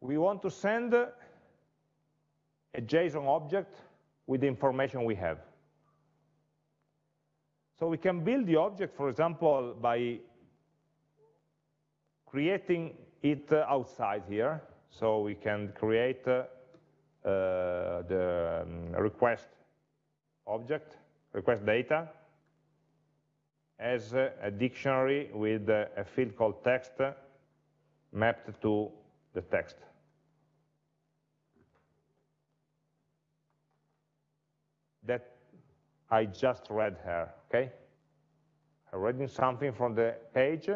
We want to send a JSON object with the information we have. So we can build the object, for example, by creating it outside here. So we can create uh, uh, the um, request object, request data, as a, dictionary with a, a field called text mapped to the text. That I just read here, okay? I'm reading something from the page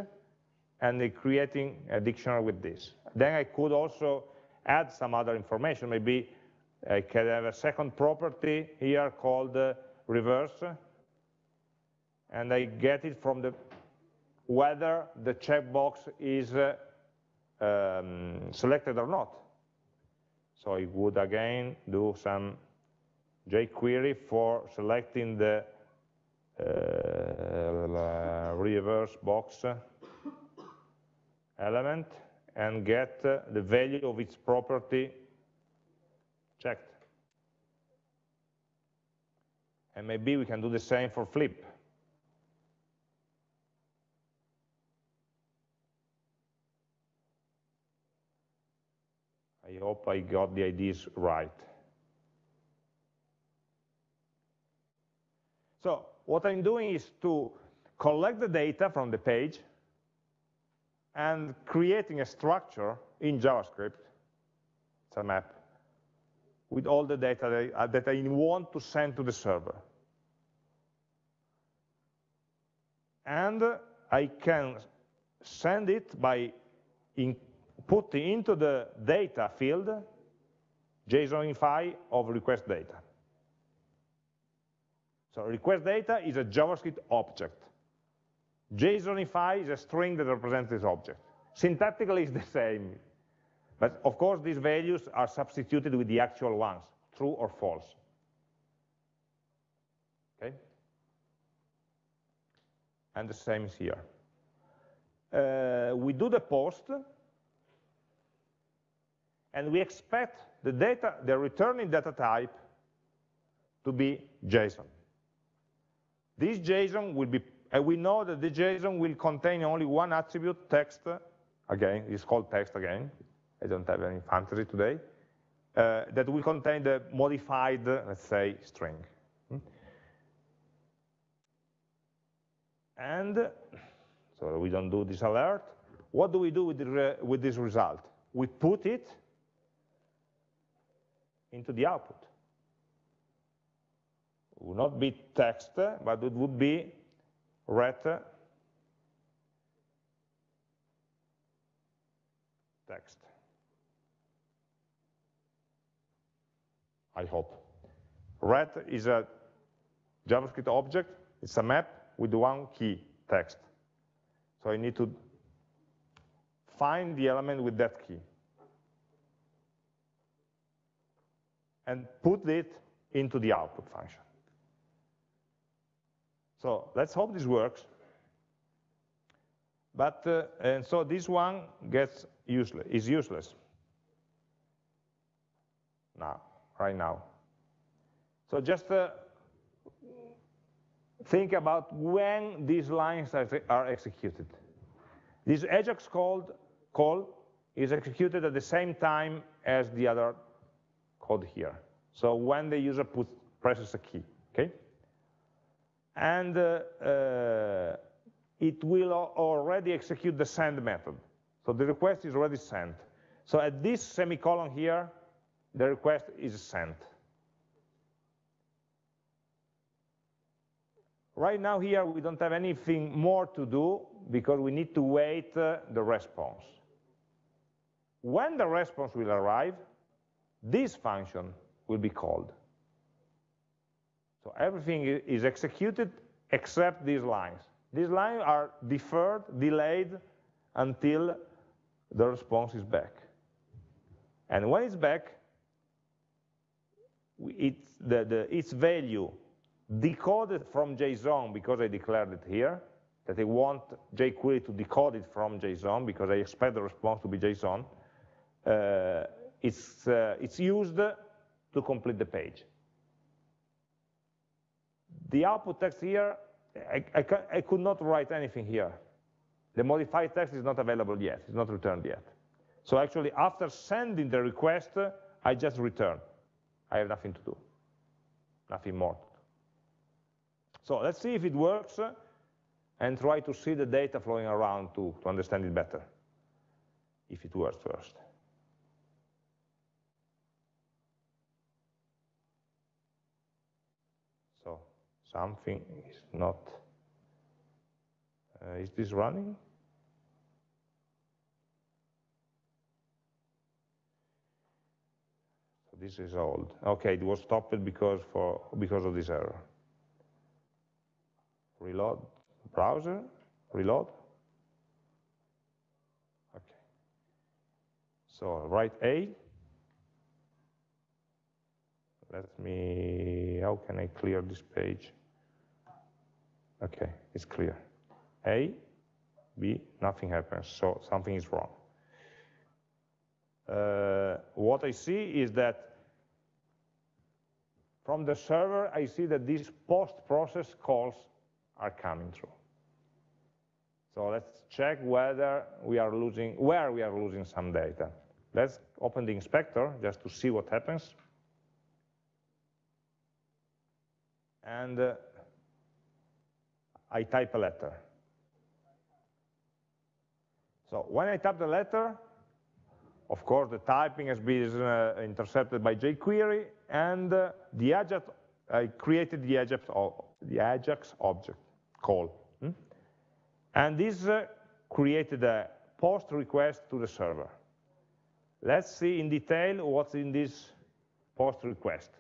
and creating a dictionary with this. Then I could also add some other information, maybe I can have a second property here called uh, reverse, and I get it from the whether the checkbox is uh, um, selected or not. So I would again do some jQuery for selecting the uh, reverse box element and get the value of its property checked. And maybe we can do the same for flip. I hope I got the ideas right. So what I'm doing is to collect the data from the page and creating a structure in JavaScript, it's a map, with all the data that I, want to send to the server. And I can send it by putting into the data field JSONify of request data. So request data is a JavaScript object. JSONify is a string that represents this object. Syntactically, it's the same. But of course, these values are substituted with the actual ones, true or false. Okay? And the same is here. Uh, we do the post, and we expect the data, the returning data type to be JSON. This JSON will be, and we know that the JSON will contain only one attribute, text, again, it's called text again, I don't have any fantasy today, uh, that will contain the modified, let's say, string. Hmm? And so we don't do this alert. What do we do with, the, with this result? We put it into the output. It would not be text, but it would be ret text. I hope. Ret is a JavaScript object, it's a map with one key, text. So I need to find the element with that key. And put it into the output function. So let's hope this works. But, uh, and so this one gets useless, is useless now, right now. So just uh, think about when these lines are executed. This Ajax called, call is executed at the same time as the other code here. So when the user puts, presses a key, okay? And uh, uh, it will already execute the send method. So the request is already sent. So at this semicolon here, the request is sent. Right now here, we don't have anything more to do because we need to wait uh, the response. When the response will arrive, this function will be called. So everything is executed except these lines. These lines are deferred, delayed, until the response is back. And when it's back, it's the, the, its value decoded from JSON, because I declared it here, that I want jQuery to decode it from JSON, because I expect the response to be JSON, uh, it's, uh, it's used to complete the page. The output text here, I, I, I, could not write anything here. The modified text is not available yet, it's not returned yet. So actually, after sending the request, I just return. I have nothing to do, nothing more. So let's see if it works and try to see the data flowing around to, to understand it better, if it works first. So something is not, uh, is this running? So this is old. Okay, it was stopped because, for, because of this error reload browser, reload. Okay. So write A. Let me, how can I clear this page? Okay, it's clear. A, B, nothing happens, so something is wrong. Uh, what I see is that from the server, I see that these post-process calls are coming through. So let's check whether we are losing, where we are losing some data. Let's open the inspector just to see what happens. And uh, I type a letter. So when I type the letter, of course, the typing has been uh, intercepted by jQuery, and uh, the Ajax, I created the Ajax, the Ajax object call. Hmm? And this uh, created a post request to the server. Let's see in detail what's in this post request.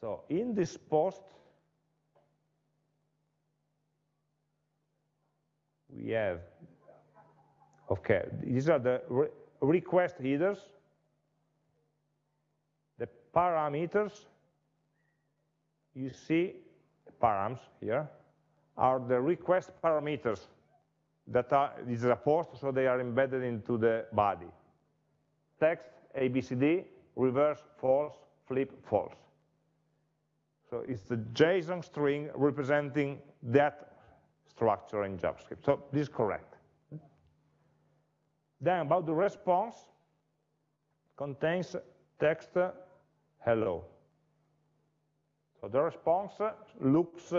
So in this post, we have, okay, these are the re request headers, the parameters, you see params here are the request parameters that are, this is a post, so they are embedded into the body. Text, ABCD, reverse, false, flip, false. So it's the JSON string representing that structure in JavaScript. So this is correct. Then about the response, contains text hello. So the response looks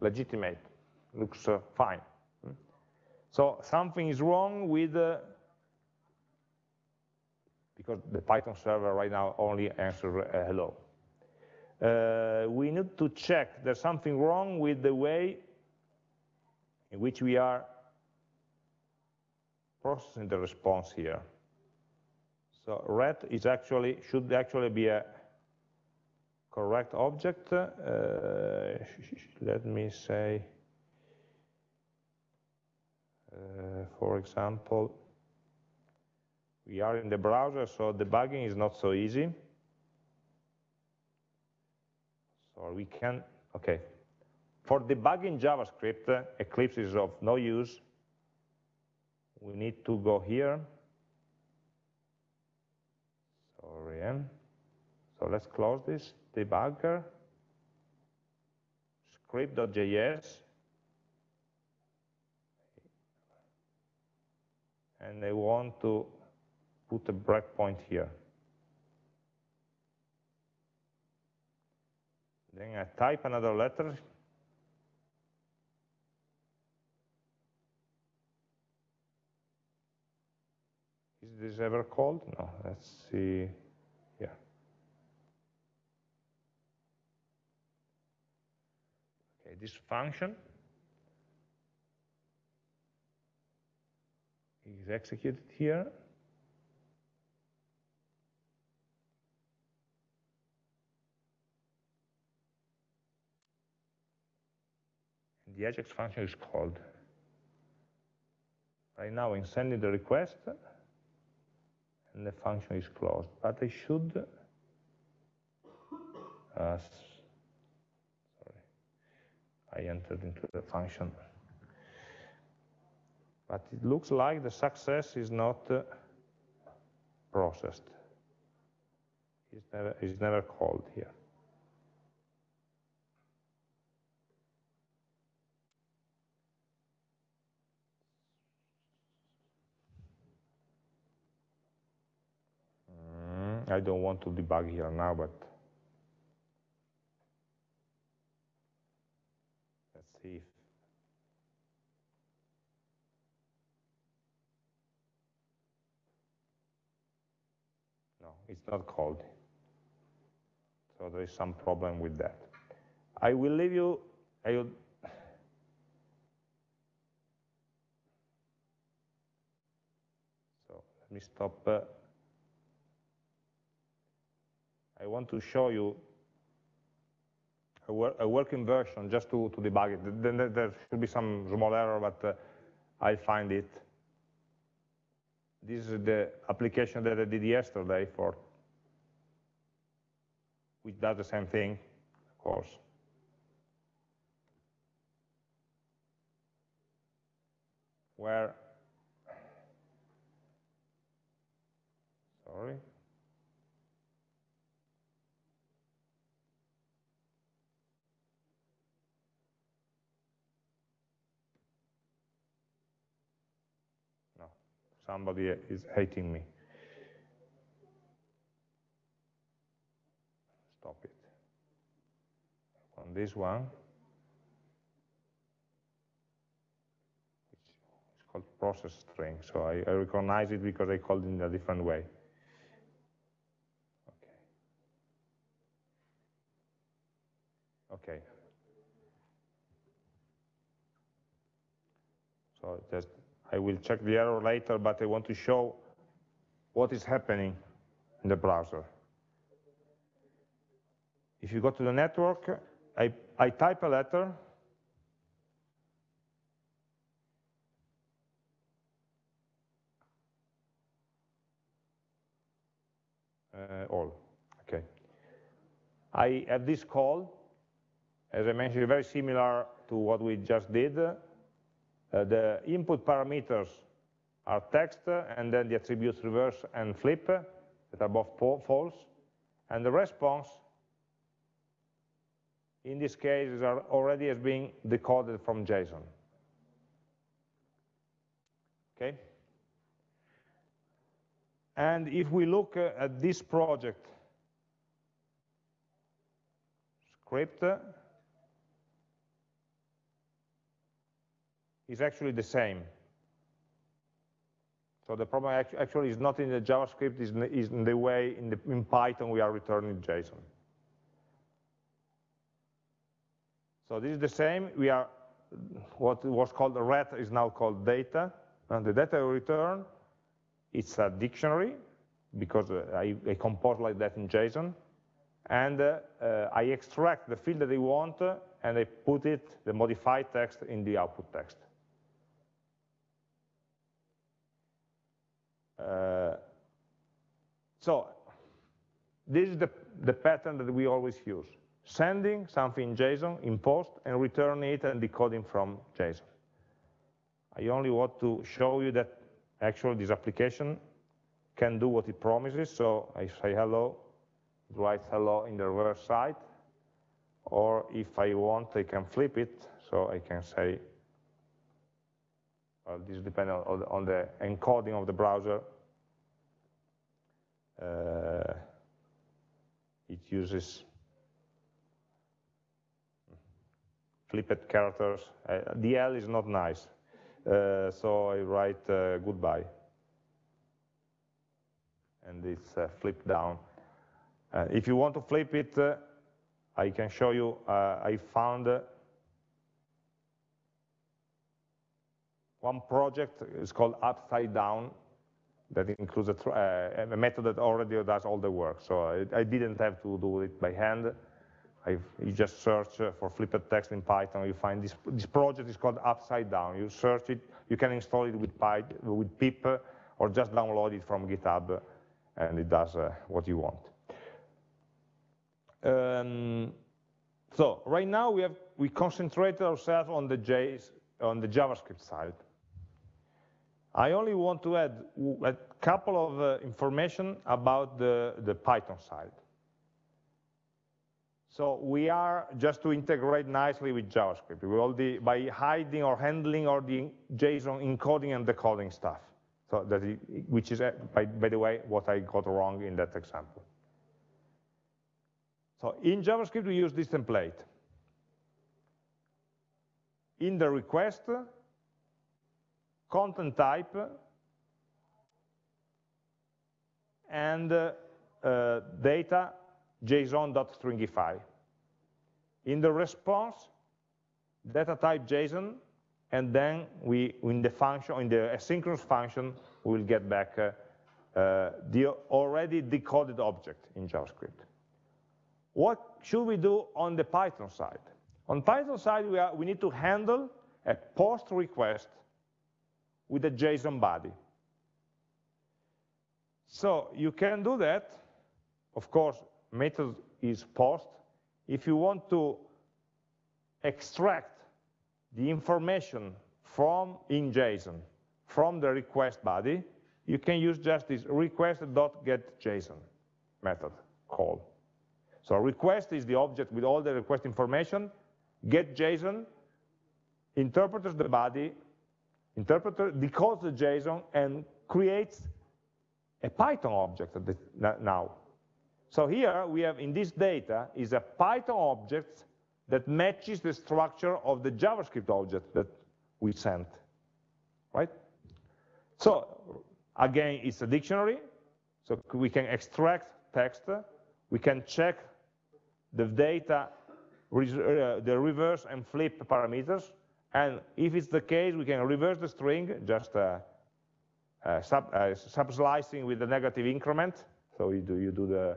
legitimate, looks fine. So something is wrong with, uh, because the Python server right now only answers uh, hello. Uh, we need to check there's something wrong with the way in which we are processing the response here. So ret is actually should actually be a correct object, uh, let me say, uh, for example, we are in the browser, so debugging is not so easy. So we can, okay. For debugging JavaScript, Eclipse is of no use. We need to go here. Sorry. Eh? So let's close this debugger, script.js, and I want to put a breakpoint here. Then I type another letter. This ever called? No, let's see here. Okay, this function is executed here. the Ajax function is called. Right now I'm sending the request, and the function is closed. But I should, uh, sorry, I entered into the function. But it looks like the success is not uh, processed. It's never, it's never called here. I don't want to debug here now, but let's see if no, it's not called. So there is some problem with that. I will leave you, I will, so let me stop uh, I want to show you a, wor a working version just to, to debug it. Then there should be some small error, but uh, I'll find it. This is the application that I did yesterday for, which does the same thing, of course. Where, sorry, somebody is hating me. Stop it. On this one, it's called process string, so I, I recognize it because I called it in a different way. Okay. Okay. So just I will check the error later, but I want to show what is happening in the browser. If you go to the network, I, I type a letter, uh, all, okay. I have this call, as I mentioned, very similar to what we just did, the input parameters are text, and then the attributes reverse and flip, that are both false. And the response, in this case, is already as being decoded from JSON. Okay? And if we look uh, at this project script, is actually the same. So the problem actually is not in the JavaScript, is in the way in, the, in Python we are returning JSON. So this is the same. We are what was called ret is now called data, and the data we return it's a dictionary because uh, I, I, compose like that in JSON, and uh, uh, I extract the field that I want uh, and I put it, the modified text, in the output text. Uh, so this is the, the pattern that we always use. sending something in JSON in post and returning it and decoding from JSON. I only want to show you that actually this application can do what it promises. So I say hello, it writes hello in the reverse side. Or if I want, I can flip it. So I can say, well, this depends on, on the encoding of the browser. Uh, it uses flipped characters. Uh, DL is not nice. Uh, so I write uh, goodbye. And it's uh, flipped down. Uh, if you want to flip it, uh, I can show you, I found one project, is called Upside Down, that includes a, a, method that already does all the work. So I, I didn't have to do it by hand. I've, you just search uh, for flipped text in Python, you find this, this project is called Upside Down. You search it, you can install it with, with pip, or just download it from GitHub, and it does uh, what you want. Um, so right now we have we concentrated ourselves on the JS, on the JavaScript side. I only want to add a couple of uh, information about the, the Python side. So we are just to integrate nicely with JavaScript. Be, by hiding or handling all the JSON encoding and decoding stuff. So that it, which is, uh, by, by the way, what I got wrong in that example. So in JavaScript, we use this template. In the request, content type, and uh, uh, data json.stringify. In the response, data type JSON, and then we, in the function, in the asynchronous function, we will get back uh, uh, the already decoded object in JavaScript. What should we do on the Python side? On Python side, we, are, we need to handle a post request with a JSON body. So you can do that, of course, method is post. If you want to extract the information from in JSON from the request body, you can use just this request.getJSON method call. So request is the object with all the request information, getJSON interprets the body, interpreter decodes the JSON and creates a Python object now. So here we have in this data is a Python object that matches the structure of the JavaScript object that we sent, right? So again, it's a dictionary, so we can extract text, we can check the data, uh, the reverse and flip parameters, and if it's the case, we can reverse the string, just uh, uh, sub, uh, sub-slicing with the negative increment, so you do, you do the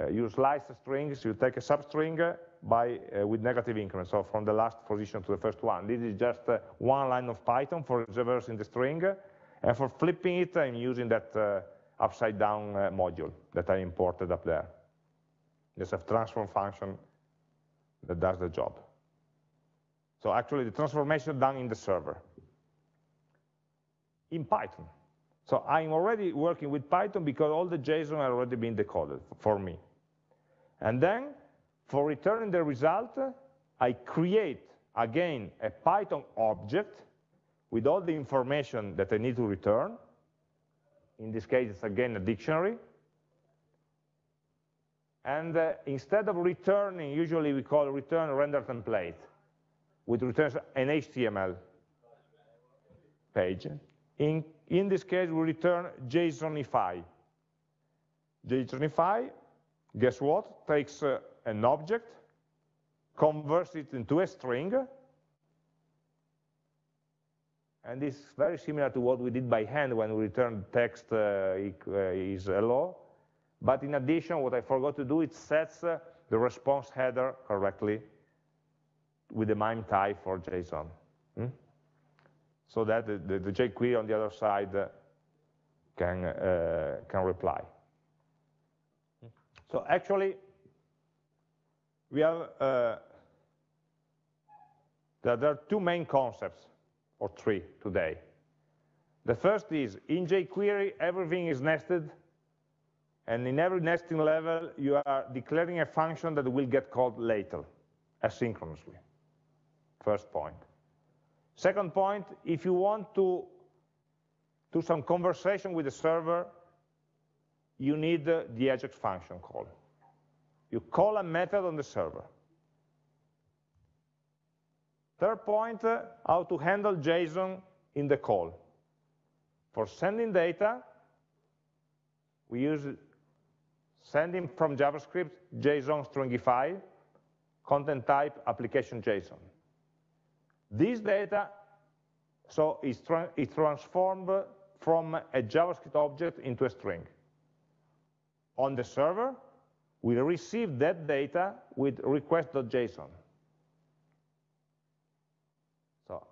uh, you slice the strings, you take a substring by, uh, with negative increment, so from the last position to the first one. This is just uh, one line of Python for reversing the string, and for flipping it, I'm using that upside down module that I imported up there. There's a transform function that does the job. So actually the transformation done in the server. In Python. So I'm already working with Python because all the JSON are already been decoded for me. And then, for returning the result, I create, again, a Python object with all the information that I need to return. In this case, it's again a dictionary. And uh, instead of returning, usually we call return render template, which returns an HTML page. In, in this case, we return JSONify. JSONify, guess what? Takes uh, an object, converts it into a string, and is very similar to what we did by hand when we returned text uh, uh is hello. But in addition, what I forgot to do, it sets uh, the response header correctly with the MIME type for JSON. Hmm? so that the, the, the jQuery on the other side uh, can, uh, can reply. So actually, we have, uh, there are two main concepts, or three today. The first is, in jQuery, everything is nested, and in every nesting level, you are declaring a function that will get called later, asynchronously. First point. Second point, if you want to do some conversation with the server, you need the, Ajax function call. You call a method on the server. Third point, uh, how to handle JSON in the call. For sending data, we use sending from JavaScript JSON stringify, content type application JSON. This data so is, tra transformed from a JavaScript object into a string. On the server, we receive that data with request.json. So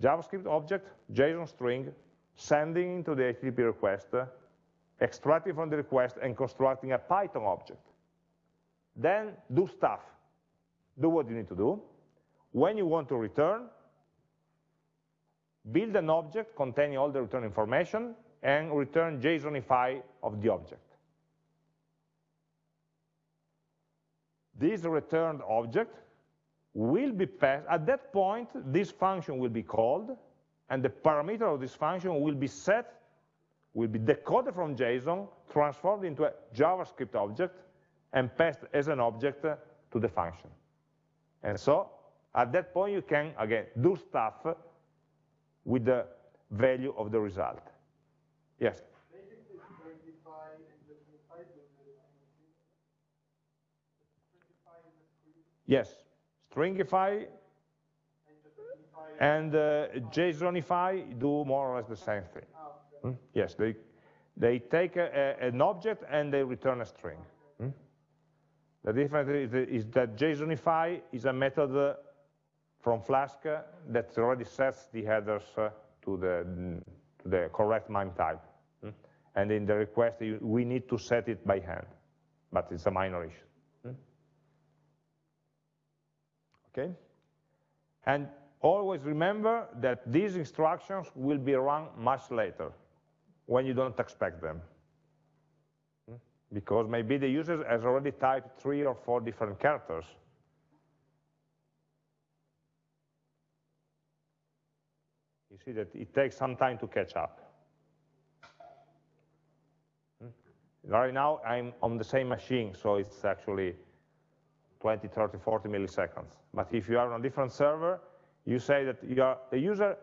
JavaScript object, JSON string, sending into the HTTP request, extracting from the request and constructing a Python object. Then do stuff. Do what you need to do. When you want to return, build an object containing all the return information and return JSONify of the object. This returned object will be passed, at that point, this function will be called, and the parameter of this function will be set, will be decoded from JSON, transformed into a JavaScript object, and passed as an object to the function. And so, at that point, you can, again, do stuff with the value of the result. Yes? Yes, stringify and uh, JSONify do more or less the same thing. Hmm? Yes, they, they take a, a, an object and they return a string. Hmm? The difference is, is, that JSONify is a method uh, from Flask that already sets the headers uh, to, the, to the correct MIME type. Hmm? And in the request, we need to set it by hand, but it's a minor issue. okay? And always remember that these instructions will be run much later, when you don't expect them. Hmm? Because maybe the user has already typed three or four different characters. See that it takes some time to catch up. Hmm? Right now, I'm on the same machine, so it's actually 20, 30, 40 milliseconds. But if you are on a different server, you say that you are, the user,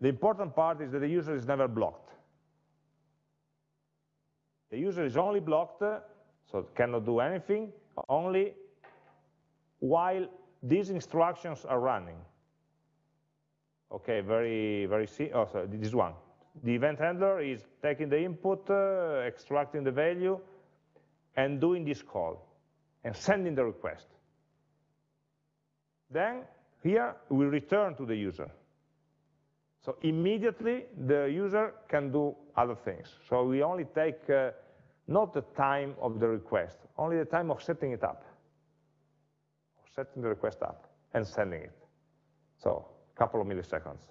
the important part is that the user is never blocked. The user is only blocked, so it cannot do anything, only while these instructions are running. Okay, very, very, oh, sorry, this one. The event handler is taking the input, uh, extracting the value, and doing this call and sending the request. Then here we return to the user. So immediately the user can do other things. So we only take uh, not the time of the request, only the time of setting it up, setting the request up and sending it. So couple of milliseconds.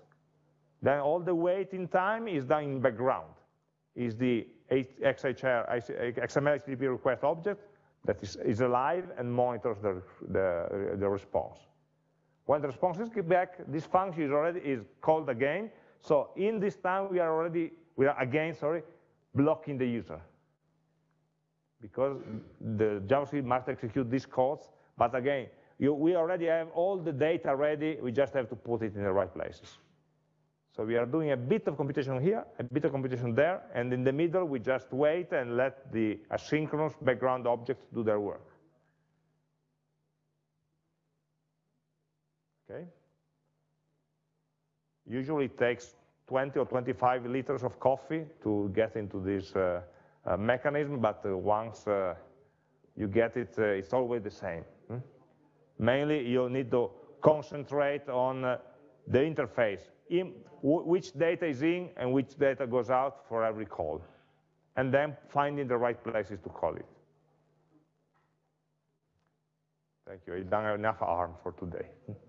Then all the waiting time is done in background. Is the XHR, XML HTTP request object that is, is alive and monitors the, the, the response. When the response is back, this function is already is called again. So in this time, we are already, we are again, sorry, blocking the user. Because the JavaScript must execute these calls, but again, you, we already have all the data ready, we just have to put it in the right places. So we are doing a bit of computation here, a bit of computation there, and in the middle we just wait and let the asynchronous background objects do their work. Okay? Usually it takes 20 or 25 liters of coffee to get into this uh, uh, mechanism, but uh, once uh, you get it, uh, it's always the same. Mainly you need to concentrate on uh, the interface in which data is in and which data goes out for every call, and then finding the right places to call it. Thank you. I've done enough harm for today. (laughs)